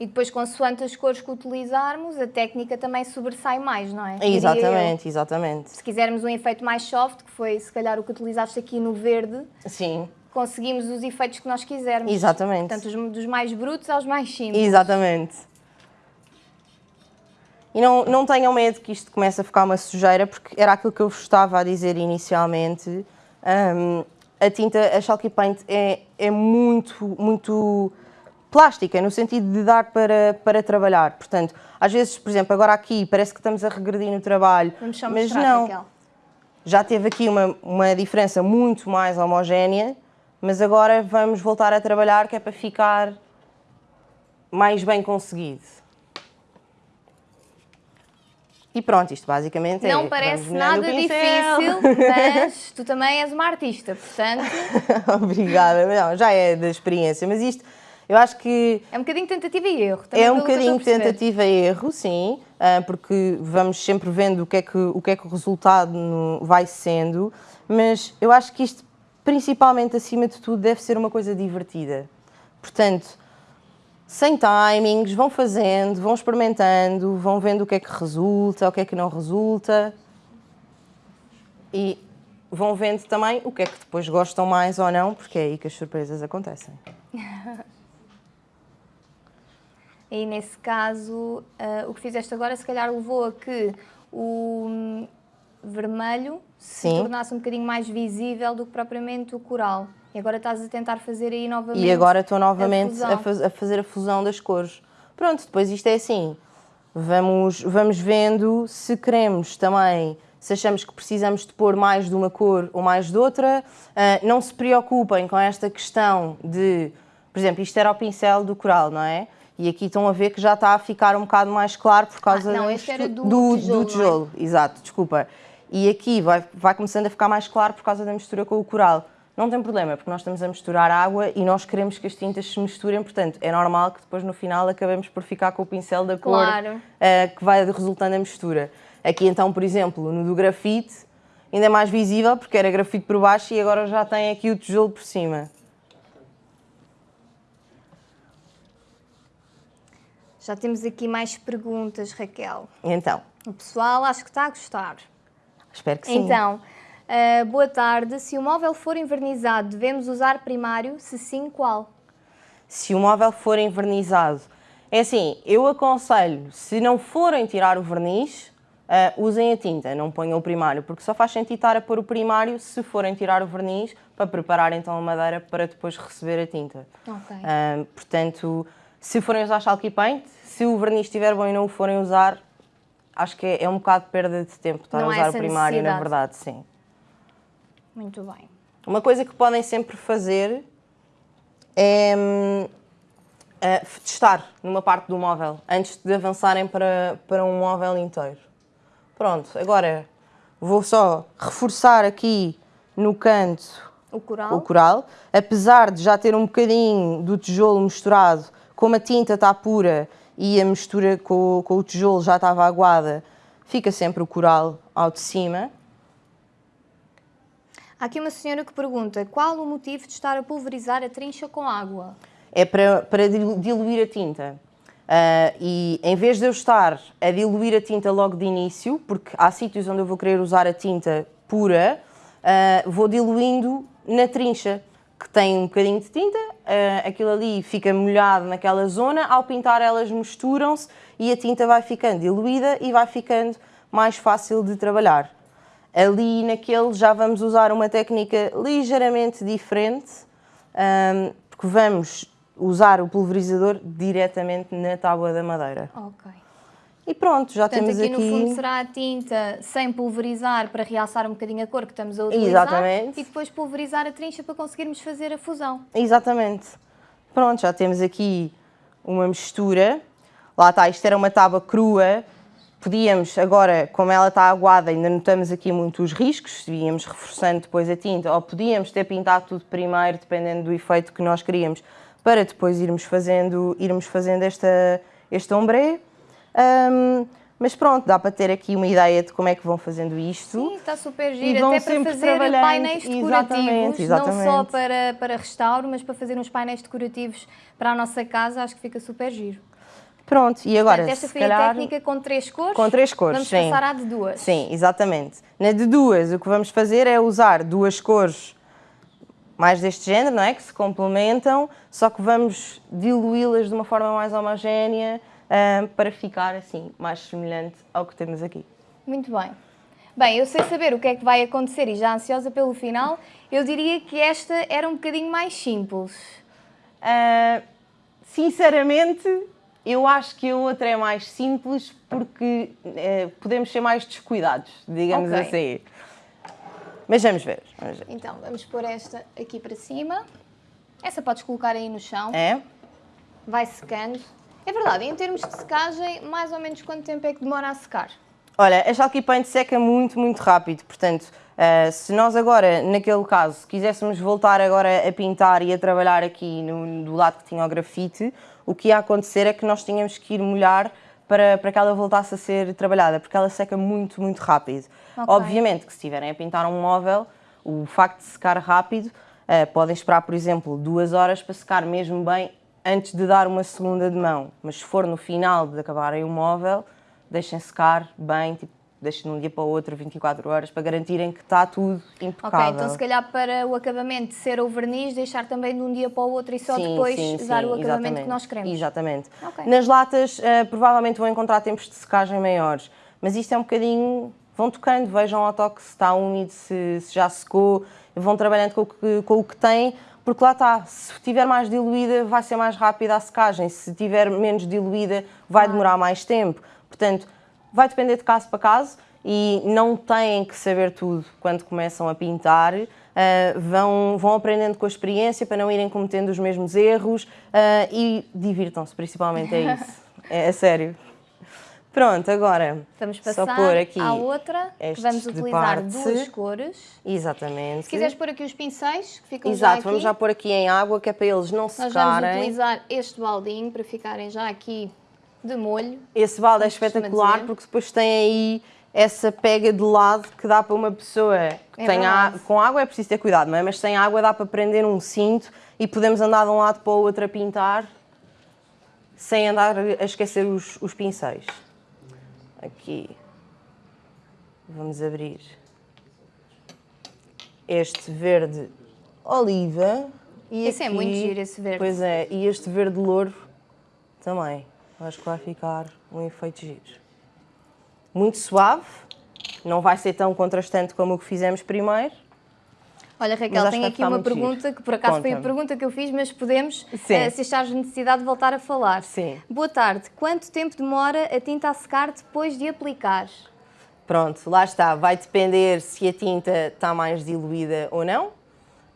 E depois, consoante as cores que utilizarmos, a técnica também sobressai mais, não é? Exatamente, exatamente. Se quisermos um efeito mais soft, que foi se calhar o que utilizaste aqui no verde, Sim, conseguimos os efeitos que nós quisermos. Exatamente. Portanto, os- dos mais brutos aos mais simples. exatamente. E não, não tenham medo que isto comece a ficar uma sujeira, porque era aquilo que eu vos estava a dizer inicialmente. Hum, a tinta, a Chalky Paint, é, é muito, muito plástica, no sentido de dar para, para trabalhar. Portanto, às vezes, por exemplo, agora aqui parece que estamos a regredir no trabalho, Vamos mas mostrar, não. Raquel. Já teve aqui uma, uma diferença muito mais homogénea, mas agora vamos voltar a trabalhar que é para ficar mais bem conseguido. E pronto, isto basicamente é. Não parece nada difícil, mas tu também és uma artista, portanto Obrigada, não, já é da experiência, mas isto eu acho que é um bocadinho tentativa e erro. É um bocadinho tentativa e erro, sim, ah, porque vamos sempre vendo o que é que o, que é que o resultado vai sendo, mas eu acho que isto, principalmente acima de tudo, deve ser uma coisa divertida. Portanto, sem timings, vão fazendo, vão experimentando, vão vendo o que é que resulta, o que é que não resulta e vão vendo também o que é que depois gostam mais ou não, porque é aí que as surpresas acontecem. E nesse caso, ah, o que fizeste agora se calhar levou a que o hum, vermelho se Sim. tornasse um bocadinho mais visível do que propriamente o coral. E agora estás a tentar fazer aí novamente. E agora estou novamente fusão. a, faz- a fazer a fusão das cores. Pronto, depois isto é assim. Vamos, vamos vendo se queremos também, se achamos que precisamos de pôr mais de uma cor ou mais de outra. Ah, não se preocupem com esta questão de, por exemplo, isto era o pincel do coral, não é? E aqui estão a ver que já está a ficar um bocado mais claro por causa Ah, não, este era do do, tijolo, é? tijolo. Exato, desculpa. E aqui vai, vai começando a ficar mais claro por causa da mistura com o coral. Não tem problema, porque nós estamos a misturar água e nós queremos que as tintas se misturem, portanto, é normal que depois no final acabemos por ficar com o pincel da cor Claro. eh, que vai resultando a mistura. Aqui então, por exemplo, no do grafite, ainda é mais visível porque era grafite por baixo e agora já tem aqui o tijolo por cima. Já temos aqui mais perguntas, Raquel. Então, O pessoal acho que está a gostar. espero que sim. Então, ah, boa tarde. Se o móvel for envernizado, devemos usar primário? Se sim, qual? se o móvel for envernizado. É assim, eu aconselho, se não forem tirar o verniz, ah, usem a tinta, não ponham o primário, porque só faz sentido estar a pôr o primário se forem tirar o verniz para preparar então a madeira para depois receber a tinta. Ok. Ah, portanto, se forem usar Chalky Paint, se o verniz estiver bom e não o forem usar, acho que é, é um bocado de perda de tempo estar Não a há usar o primário, na verdade, sim. Muito bem. Uma coisa que podem sempre fazer é hum, eh, testar numa parte do móvel antes de avançarem para, para um móvel inteiro. Pronto, agora vou só reforçar aqui no canto O coral? o coral, apesar de já ter um bocadinho do tijolo misturado, como a tinta está pura e a mistura com, o- com o tijolo já estava aguada, fica sempre o coral ao de cima. Há aqui uma senhora que pergunta qual o motivo de estar a pulverizar a trincha com água? é para, para dilu- diluir a tinta. Ah, e em vez de eu estar a diluir a tinta logo de início, porque há sítios onde eu vou querer usar a tinta pura, ah, vou diluindo na trincha, que tem um bocadinho de tinta, ah, aquilo ali fica molhado naquela zona, ao pintar elas misturam-se e a tinta vai ficando diluída e vai ficando mais fácil de trabalhar. Ali naquele já vamos usar uma técnica ligeiramente diferente, ahm, porque vamos usar o pulverizador diretamente na tábua da madeira. Ok. E pronto, já Portanto, temos aqui, aqui... no fundo será a tinta sem pulverizar para realçar um bocadinho a cor que estamos a utilizar Exatamente. e depois pulverizar a trincha para conseguirmos fazer a fusão. Exatamente. Pronto, já temos aqui uma mistura. Lá está, isto era uma tábua crua. Podíamos, agora, como ela está aguada, ainda notamos aqui muito os riscos, se íamos reforçando depois a tinta, ou podíamos ter pintado tudo primeiro, dependendo do efeito que nós queríamos, para depois irmos fazendo, irmos fazendo esta, este ombre. Um, mas pronto, dá para ter aqui uma ideia de como é que vão fazendo isto. Sim, está super giro, até para fazer painéis decorativos, exatamente, exatamente. não só para, para restauro, mas para fazer uns painéis decorativos para a nossa casa, acho que fica super giro. Pronto, e agora Portanto, esta foi calhar, a técnica com três cores? Com três cores, Vamos sim. passar à de duas. Sim, exatamente. Na de duas, o que vamos fazer é usar duas cores mais deste género, não é? Que se complementam, só que vamos diluí-las de uma forma mais homogénea uh, para ficar assim mais semelhante ao que temos aqui. Muito bem. Bem, eu sei saber o que é que vai acontecer e já ansiosa pelo final, eu diria que esta era um bocadinho mais simples. Uh, sinceramente, eu acho que a outra é mais simples porque uh, podemos ser mais descuidados, digamos okay. assim. Mas vamos ver, vamos ver. Então, vamos pôr esta aqui para cima. Essa podes colocar aí no chão. É. Vai secando. É verdade, em termos de secagem, mais ou menos quanto tempo é que demora a secar? Olha, a Chalky Paint seca muito, muito rápido, portanto, uh, se nós agora, naquele caso, quiséssemos voltar agora a pintar e a trabalhar aqui no, do lado que tinha o grafite, o que ia acontecer é que nós tínhamos que ir molhar para, para que ela voltasse a ser trabalhada, porque ela seca muito, muito rápido. Okay. Obviamente que se estiverem a pintar um móvel, o facto de secar rápido, uh, podem esperar, por exemplo, duas horas para secar mesmo bem antes de dar uma segunda de mão. Mas se for no final de acabarem o móvel, deixem secar bem, tipo, deixem de um dia para o outro, 24 horas, para garantirem que está tudo impecável. Ok, então se calhar para o acabamento ser o verniz, deixar também de um dia para o outro e só sim, depois sim, usar sim, o acabamento exatamente. que nós queremos. Exatamente. Okay. Nas latas, uh, provavelmente vão encontrar tempos de secagem maiores, mas isto é um bocadinho... Vão tocando, vejam ao toque se está úmido, se, se já secou, vão trabalhando com o que, com o que têm, porque lá está, se estiver mais diluída vai ser mais rápida a secagem, se estiver menos diluída vai demorar mais tempo. Portanto, vai depender de caso para caso e não têm que saber tudo quando começam a pintar. Uh, vão, vão aprendendo com a experiência para não irem cometendo os mesmos erros uh, e divirtam-se, principalmente é isso. é, é sério. Pronto, agora vamos passar só pôr aqui à outra, que vamos utilizar duas cores. Exatamente. Se quiseres pôr aqui os pincéis, que ficam Exato, já aqui. vamos já pôr aqui em água, que é para eles não secarem. Nós vamos utilizar este baldinho para ficarem já aqui de molho. Esse balde é espetacular porque depois tem aí essa pega de lado que dá para uma pessoa que é tem a, com água é preciso ter cuidado, não é? Mas sem água dá para prender um cinto e podemos andar de um lado para o outro a pintar sem andar a esquecer os, os pincéis aqui. Vamos abrir. Este verde oliva e esse aqui, é muito giro esse verde. Pois é e este verde louro também. Acho que vai ficar um efeito giro. Muito suave. Não vai ser tão contrastante como o que fizemos primeiro Olha, Raquel, tenho aqui uma pergunta, giro. que por acaso foi a pergunta que eu fiz, mas podemos, uh, se achares necessidade, de voltar a falar. Sim. Boa tarde. Quanto tempo demora a tinta a secar depois de aplicar? Pronto, lá está. Vai depender se a tinta está mais diluída ou não.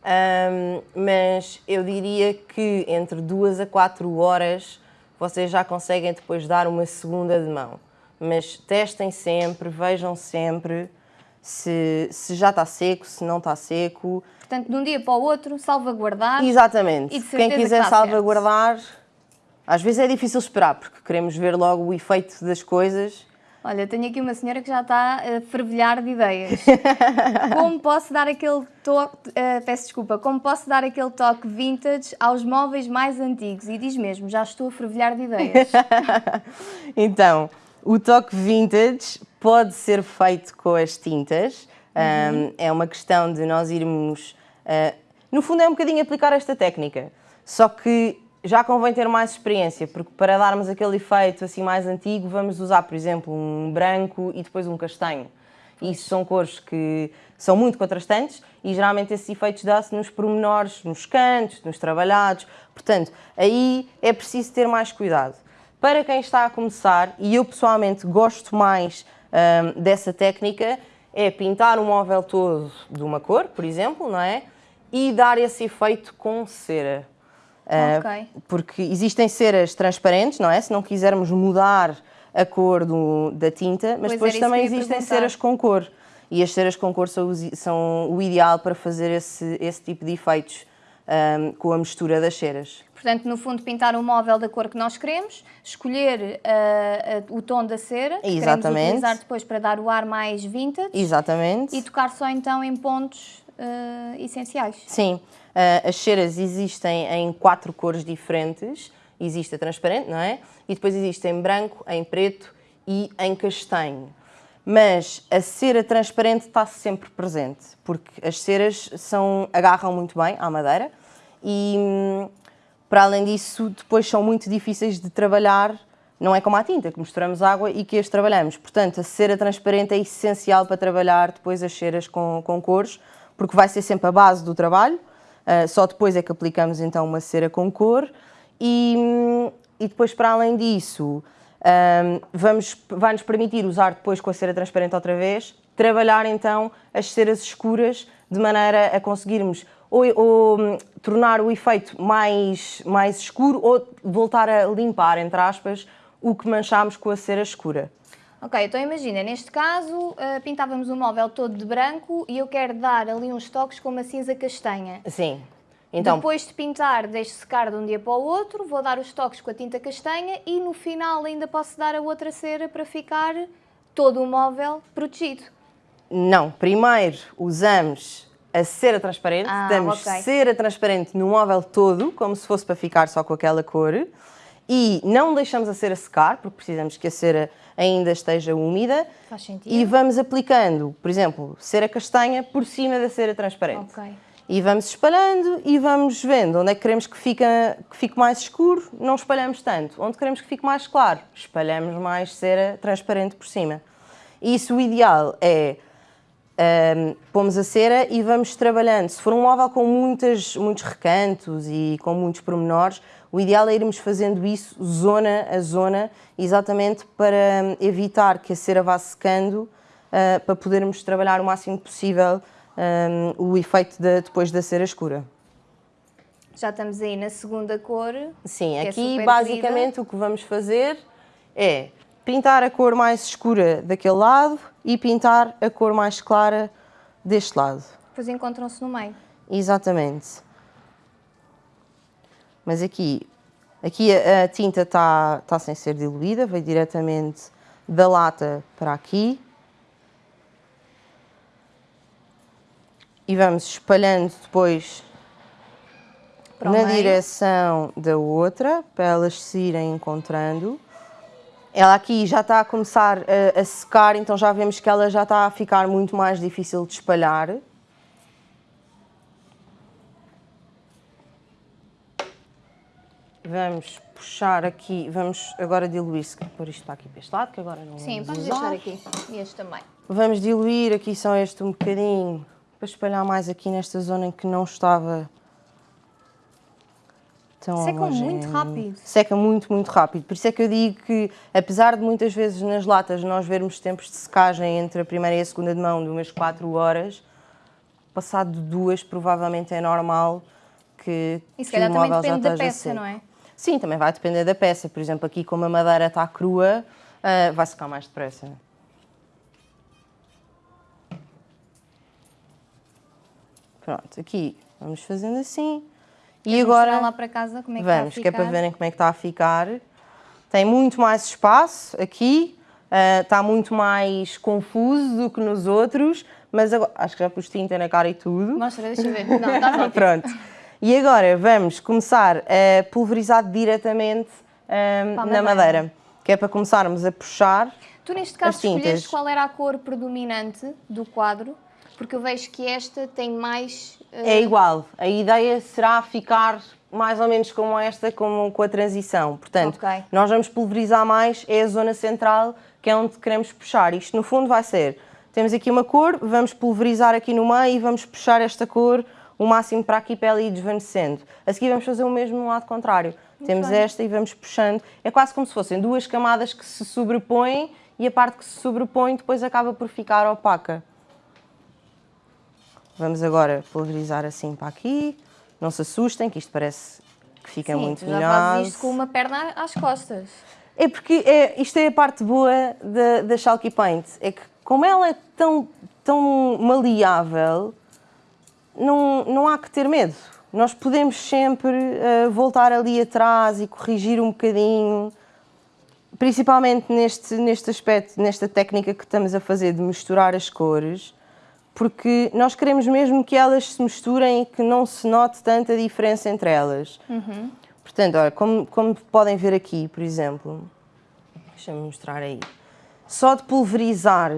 Um, mas eu diria que entre duas a quatro horas vocês já conseguem depois dar uma segunda de mão. Mas testem sempre, vejam sempre se, se já está seco, se não está seco. Portanto, de um dia para o outro, salvaguardar. Exatamente. Quem quiser que salvaguardar, certo. às vezes é difícil esperar, porque queremos ver logo o efeito das coisas. Olha, tenho aqui uma senhora que já está a fervilhar de ideias. como posso dar aquele toque, uh, peço desculpa, como posso dar aquele toque vintage aos móveis mais antigos? E diz mesmo, já estou a fervilhar de ideias. então, o toque vintage pode ser feito com as tintas. Uhum. Um, é uma questão de nós irmos. Uh, no fundo, é um bocadinho aplicar esta técnica. Só que já convém ter mais experiência, porque para darmos aquele efeito assim mais antigo, vamos usar, por exemplo, um branco e depois um castanho. Isso são cores que são muito contrastantes e geralmente esses efeitos dá-se nos pormenores, nos cantos, nos trabalhados. Portanto, aí é preciso ter mais cuidado. Para quem está a começar, e eu pessoalmente gosto mais um, dessa técnica, é pintar o móvel todo de uma cor, por exemplo, não é? E dar esse efeito com cera. Uh, Porque existem ceras transparentes, não é? Se não quisermos mudar a cor do, da tinta, mas pois depois também existem ceras com cor. E as ceras com cor são, são, o ideal para fazer esse, esse tipo de efeitos um, com a mistura das ceras. Portanto, no fundo, pintar o móvel da cor que nós queremos, escolher uh, uh, o tom da cera que Exatamente. queremos utilizar depois para dar o ar mais vintage Exatamente. e tocar só então em pontos uh, essenciais. Sim, as ceras existem em quatro cores diferentes. Existe a transparente, não é? E depois existe em branco, em preto e em castanho. Mas a cera transparente está sempre presente, porque as ceras são, agarram muito bem à madeira e hum, para além disso, depois são muito difíceis de trabalhar, não é como a tinta, que misturamos água e que as trabalhamos. Portanto, a cera transparente é essencial para trabalhar depois as ceras com, com cores, porque vai ser sempre a base do trabalho, uh, só depois é que aplicamos então uma cera com cor. E, e depois, para além disso, um, vamos, vai-nos permitir usar depois com a cera transparente outra vez, trabalhar então as ceras escuras de maneira a conseguirmos ou, ou tornar o efeito mais, mais escuro ou voltar a limpar, entre aspas, o que manchámos com a cera escura. Ok, então imagina, neste caso uh, pintávamos o móvel todo de branco e eu quero dar ali uns toques com uma cinza castanha. Sim. Então, Depois de pintar, deixo secar de um dia para o outro, vou dar os toques com a tinta castanha e no final ainda posso dar a outra cera para ficar todo o móvel protegido. Não, primeiro usamos a cera transparente, ah, damos okay. cera transparente no móvel todo, como se fosse para ficar só com aquela cor, e não deixamos a cera secar, porque precisamos que a cera ainda esteja úmida. Faz sentido. E vamos aplicando, por exemplo, cera castanha por cima da cera transparente. Ok. E vamos espalhando e vamos vendo onde é que queremos que, fica, que fique mais escuro, não espalhamos tanto. Onde queremos que fique mais claro, espalhamos mais cera transparente por cima. Isso o ideal é um, pomos a cera e vamos trabalhando. Se for um móvel com muitas, muitos recantos e com muitos pormenores, o ideal é irmos fazendo isso zona a zona, exatamente para evitar que a cera vá secando, uh, para podermos trabalhar o máximo possível um, o efeito de, depois da cera escura. Já estamos aí na segunda cor. Sim, aqui é basicamente querida. o que vamos fazer é pintar a cor mais escura daquele lado e pintar a cor mais clara deste lado. Depois encontram-se no meio. Exatamente. Mas aqui, aqui a, tinta está tá sem ser diluída, veio diretamente da lata para aqui. E vamos espalhando depois na meio. direção da outra, para elas se irem encontrando. Ela aqui já está a começar a, a, secar, então já vemos que ela já está a ficar muito mais difícil de espalhar. Vamos puxar aqui, vamos agora diluir, se pôr isto para aqui para este lado, que agora não Sim, vamos deixar aqui, e este também. Vamos diluir aqui só este um bocadinho, para espalhar mais aqui nesta zona em que não estava tão Seca muito rápido. Seca muito, muito rápido. Por isso é que eu digo que, apesar de muitas vezes nas latas nós vermos tempos de secagem entre a primeira e a segunda de mão de umas 4 horas, passado de duas provavelmente é normal que, e se calhar também depende da peça, seco. não é? Sim, também vai depender da peça. Por exemplo, aqui como a madeira está crua, uh, vai secar mais depressa. Pronto, aqui vamos fazendo assim. E agora lá para casa como é que vamos, está a ficar? que é para verem como é que está a ficar. Tem muito mais espaço aqui, uh, está muito mais confuso do que nos outros, mas agora, acho que já pus tinta na cara e tudo. Mostra, deixa eu ver. Não, está. Pronto. E agora vamos começar a pulverizar diretamente um, na madeira. madeira, que é para começarmos a puxar. Tu neste caso escolheste qual era a cor predominante do quadro, porque eu vejo que esta tem mais é igual. A ideia será ficar mais ou menos como esta, como com a transição. Portanto, okay. nós vamos pulverizar mais, é a zona central, que é onde queremos puxar. Isto, no fundo, vai ser, temos aqui uma cor, vamos pulverizar aqui no meio e vamos puxar esta cor o máximo para aqui para ir desvanecendo. A seguir vamos fazer o mesmo no lado contrário. Muito temos bem. esta e vamos puxando. É quase como se fossem duas camadas que se sobrepõem e a parte que se sobrepõe depois acaba por ficar opaca. Vamos agora pulverizar assim para aqui. Não se assustem, que isto parece que fica Sim, muito melhor. já fazes isto com uma perna às costas. É porque é, isto é a parte boa da, da Chalky Paint. É que como ela é tão, tão maleável, não, não há que ter medo. nós podemos sempre uh, voltar ali atrás e corrigir um bocadinho, principalmente neste, neste aspecto, nesta técnica que estamos a fazer de misturar as cores, porque nós queremos mesmo que elas se misturem e que não se note tanta diferença entre elas. Uhum. Portanto, olha, como, como podem ver aqui, por exemplo, deixa-me mostrar aí, só de pulverizar,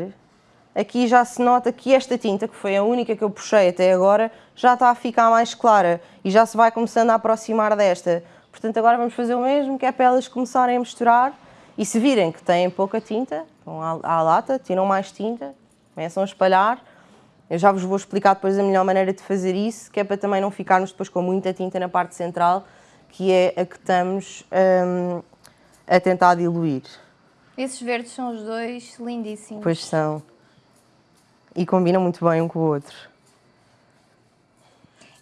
aqui já se nota que esta tinta, que foi a única que eu puxei até agora, já está a ficar mais clara e já se vai começando a aproximar desta. Portanto, agora vamos fazer o mesmo, que é para elas começarem a misturar e se virem que têm pouca tinta, vão à, à lata, tiram mais tinta, começam a espalhar. Eu já vos vou explicar depois a melhor maneira de fazer isso, que é para também não ficarmos depois com muita tinta na parte central, que é a que estamos hum, a tentar diluir. Esses verdes são os dois lindíssimos. Pois são. E combinam muito bem um com o outro.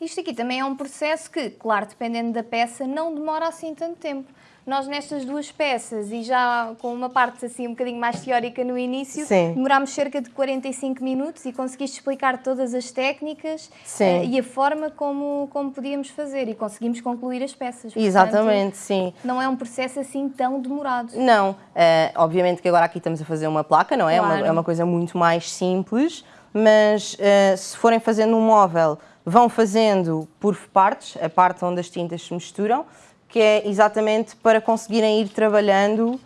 Isto aqui também é um processo que, claro, dependendo da peça, não demora assim tanto tempo. Nós nestas duas peças, e já com uma parte assim um bocadinho mais teórica no início, Sim. demorámos cerca de 45 minutos e conseguiste explicar todas as técnicas uh, e a forma como, como podíamos fazer e conseguimos concluir as peças. Portanto, Exatamente, sim. Não é um processo assim tão demorado. Não, uh, obviamente que agora aqui estamos a fazer uma placa, não é? Claro. É, uma, é uma coisa muito mais simples, mas uh, se forem fazendo um móvel, vão fazendo por partes, a parte onde as tintas se misturam, que é exatamente para conseguirem ir trabalhando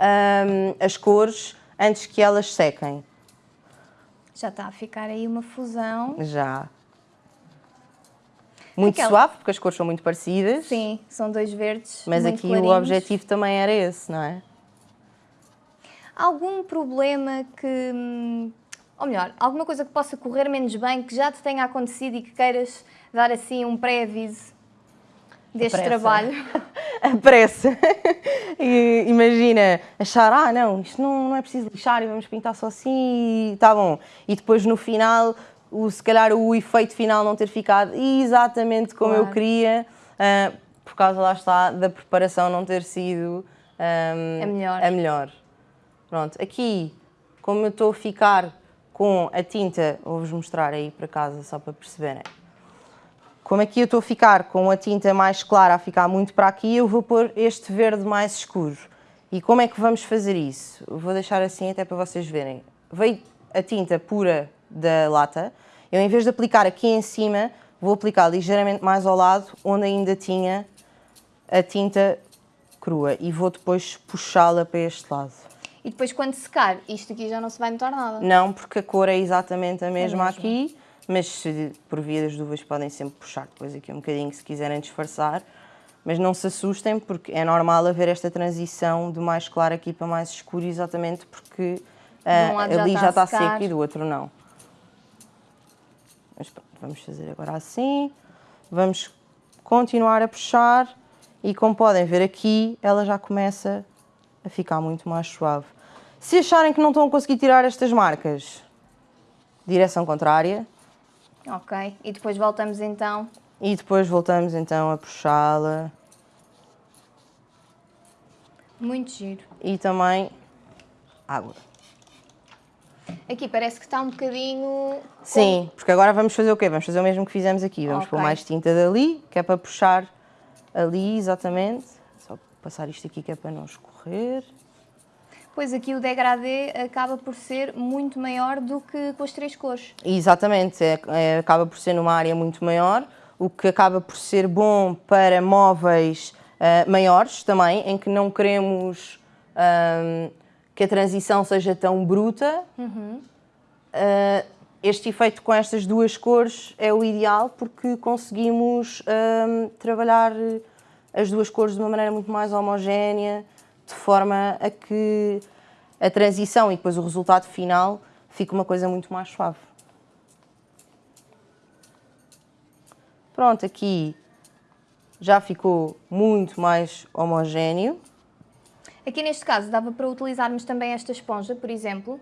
um, as cores antes que elas sequem. Já está a ficar aí uma fusão. Já. Muito Aquela... suave, porque as cores são muito parecidas. Sim, são dois verdes. Mas aqui clarinhos. o objetivo também era esse, não é? Algum problema que. Hum, ou melhor, alguma coisa que possa correr menos bem, que já te tenha acontecido e que queiras dar assim um pré-aviso? Deste trabalho. A pressa. e, imagina, achar, ah não, isto não, não é preciso lixar e vamos pintar só assim e está bom. E depois no final, o, se calhar o efeito final não ter ficado exatamente como claro. eu queria, uh, por causa, lá está, da preparação não ter sido um, a, melhor. a melhor. Pronto, aqui, como eu estou a ficar com a tinta, vou-vos mostrar aí para casa só para perceberem. Como aqui eu estou a ficar com a tinta mais clara a ficar muito para aqui, eu vou pôr este verde mais escuro. E como é que vamos fazer isso? Vou deixar assim até para vocês verem. Veio a tinta pura da lata, eu em vez de aplicar aqui em cima, vou aplicar ligeiramente mais ao lado, onde ainda tinha a tinta crua e vou depois puxá-la para este lado. E depois quando secar, isto aqui já não se vai notar nada? Não, porque a cor é exatamente a mesma, a mesma. aqui mas se, por via das dúvidas podem sempre puxar depois aqui um bocadinho se quiserem disfarçar. Mas não se assustem porque é normal haver esta transição do mais claro aqui para mais escuro exatamente porque uh, ali já está, já está seco e do outro não. Mas pronto, vamos fazer agora assim. Vamos continuar a puxar e como podem ver aqui, ela já começa a ficar muito mais suave. Se acharem que não estão a conseguir tirar estas marcas, direção contrária, Ok, e depois voltamos então? E depois voltamos então a puxá-la. Muito giro. E também água. Aqui parece que está um bocadinho... Sim, porque agora vamos fazer o quê? Vamos fazer o mesmo que fizemos aqui. Vamos okay. pôr mais tinta dali, que é para puxar ali exatamente. Só passar isto aqui que é para não escorrer pois aqui o degradê acaba por ser muito maior do que com as três cores. Exatamente, é, é, acaba por ser numa área muito maior, o que acaba por ser bom para móveis uh, maiores também, em que não queremos um, que a transição seja tão bruta. Uhum. Uh, este efeito com estas duas cores é o ideal porque conseguimos um, trabalhar as duas cores de uma maneira muito mais homogénea, de forma a que a transição e depois o resultado final fique uma coisa muito mais suave. Pronto, aqui já ficou muito mais homogéneo. Aqui neste caso dava para utilizarmos também esta esponja, por exemplo?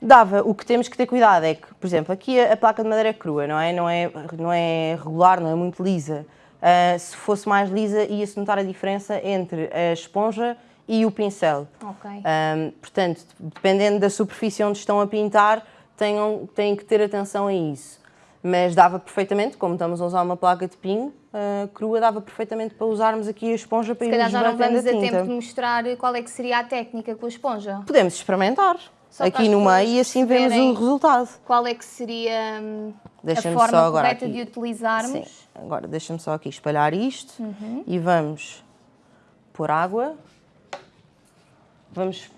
Dava. O que temos que ter cuidado é que, por exemplo, aqui a, placa de madeira é crua, não é? Não é, não é regular, não é muito lisa. Uh, se fosse mais lisa, ia-se notar a diferença entre a esponja e o pincel. Okay. Um, portanto, dependendo da superfície onde estão a pintar, tenham, têm que ter atenção a isso. Mas dava perfeitamente, como estamos a usar uma placa de pinho, uh, crua, dava perfeitamente para usarmos aqui a esponja para Se calhar já não vamos a tempo de mostrar qual é que seria a técnica com a esponja. Podemos experimentar Só aqui no meio e assim vemos o resultado. Qual é que seria hum, a forma só agora correta aqui. de utilizarmos? Sim, agora deixa-me só aqui espalhar isto Uhum. e vamos pôr água. Vamos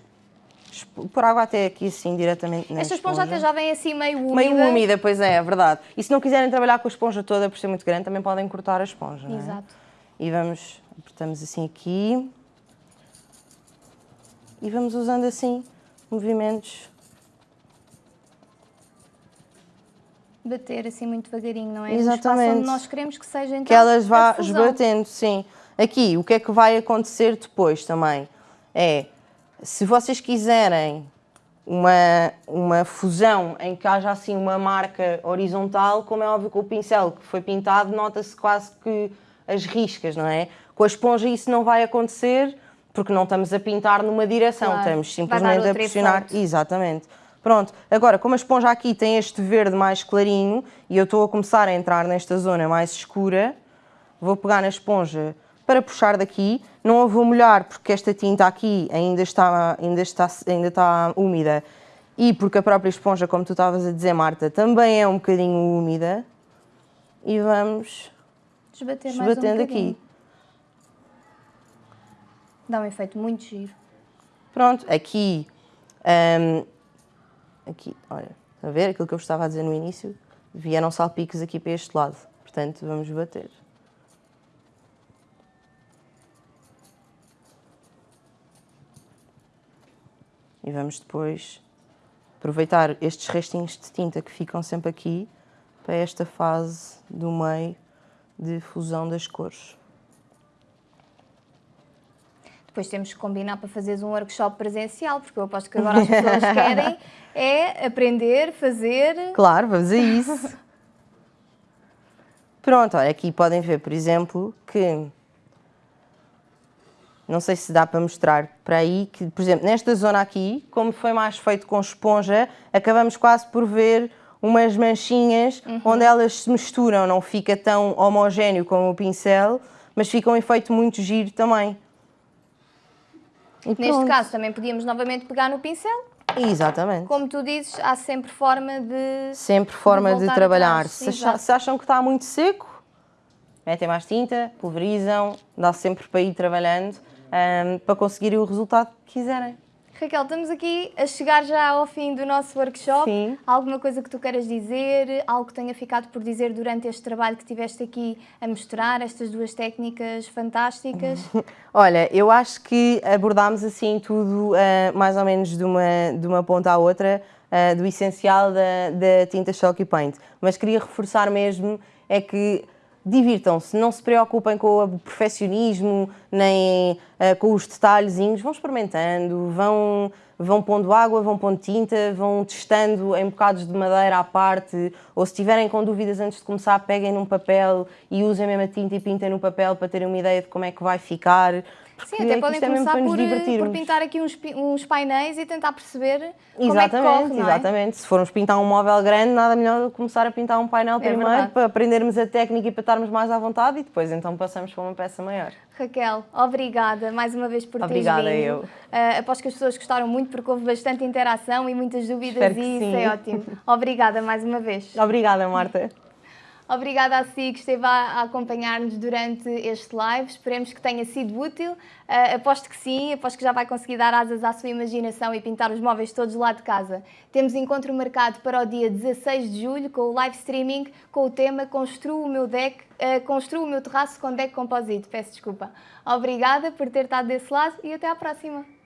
pôr água até aqui assim diretamente na Esta esponja até já vem assim meio úmida. Meio úmida, pois é, é verdade. E se não quiserem trabalhar com a esponja toda por ser muito grande, também podem cortar a esponja, não é? Exato. E vamos, apertamos assim aqui. E vamos usando assim movimentos. Bater assim muito devagarinho, não é? Exatamente. Nós queremos que seja então que elas vá esbatendo, sim. Aqui, o que é que vai acontecer depois também? É, se vocês quiserem uma, uma fusão em que haja assim uma marca horizontal, como é óbvio com o pincel que foi pintado, nota-se quase que as riscas, não é? Com a esponja isso não vai acontecer, porque não estamos a pintar numa direção, Claro. estamos simplesmente a pressionar. efeito. Exatamente. Pronto, agora como a esponja aqui tem este verde mais clarinho e eu estou a começar a entrar nesta zona mais escura, vou pegar na esponja para puxar daqui, não a vou molhar porque esta tinta aqui ainda está, ainda está, ainda está úmida e porque a própria esponja, como tu estavas a dizer Marta, também é um bocadinho úmida e vamos Desbater mais um aqui. Dá um efeito muito giro. Pronto, aqui, hum, aqui, olha, a ver aquilo que eu vos estava a dizer no início? Vieram salpicos aqui para este lado, portanto vamos bater. E vamos depois aproveitar estes restinhos de tinta que ficam sempre aqui para esta fase do meio de fusão das cores. Depois temos que combinar para fazeres um workshop presencial, porque eu aposto que agora as pessoas querem é aprender, fazer. Claro, vamos a isso. Pronto, olha, aqui podem ver, por exemplo, que não sei se dá para mostrar para aí, que, por exemplo, nesta zona aqui, como foi mais feito com esponja, acabamos quase por ver umas manchinhas onde elas se misturam, não fica tão homogéneo como o pincel, mas fica um efeito muito giro também. E Neste pronto. caso também podíamos novamente pegar no pincel. Exatamente. Como tu dizes, há sempre forma de. Sempre forma de, voltar trabalhar. Se, se acham que está muito seco, metem mais tinta, pulverizam, dá sempre para ir trabalhando ahm, para conseguirem o resultado que quiserem. Raquel, estamos aqui a chegar já ao fim do nosso workshop. Sim. Alguma coisa que tu queiras dizer? Algo que tenha ficado por dizer durante este trabalho que tiveste aqui a mostrar, estas duas técnicas fantásticas? Olha, eu acho que abordámos assim tudo ah, mais ou menos de uma, de uma ponta à outra, ah, do essencial da, da tinta Chalky Paint. Mas queria reforçar mesmo é que divirtam-se, não se preocupem com o perfeccionismo, nem ah, com os detalhezinhos, vão experimentando, vão, vão pondo água, vão pondo tinta, vão testando em bocados de madeira à parte, ou se tiverem com dúvidas antes de começar, peguem num papel e usem mesmo a tinta e pintem no papel para terem uma ideia de como é que vai ficar. Sim, até podem é começar por, eh, por pintar aqui uns, uns painéis e tentar perceber como Exatamente, é que corre, não é? exatamente. Se formos pintar um móvel grande, nada melhor do que começar a pintar um painel primeiro É verdade. para aprendermos a técnica e para estarmos mais à vontade e depois então passamos para uma peça maior. Raquel, obrigada mais uma vez por Obrigada, teres vindo. eu. Uh, aposto que as pessoas gostaram muito porque houve bastante interação e muitas dúvidas e isso sim. é ótimo. Obrigada mais uma vez. Obrigada, Marta. Obrigada a si que esteve a, acompanhar-nos durante este live. Esperemos que tenha sido útil. Uh, aposto que sim, aposto que já vai conseguir dar asas à sua imaginação e pintar os móveis todos lá de casa. Temos encontro marcado para o dia 16 de julho com o live streaming com o tema Construo o meu deck, uh, Construo o meu terraço com deck composite. Peço desculpa. Obrigada por ter estado desse lado e até à próxima.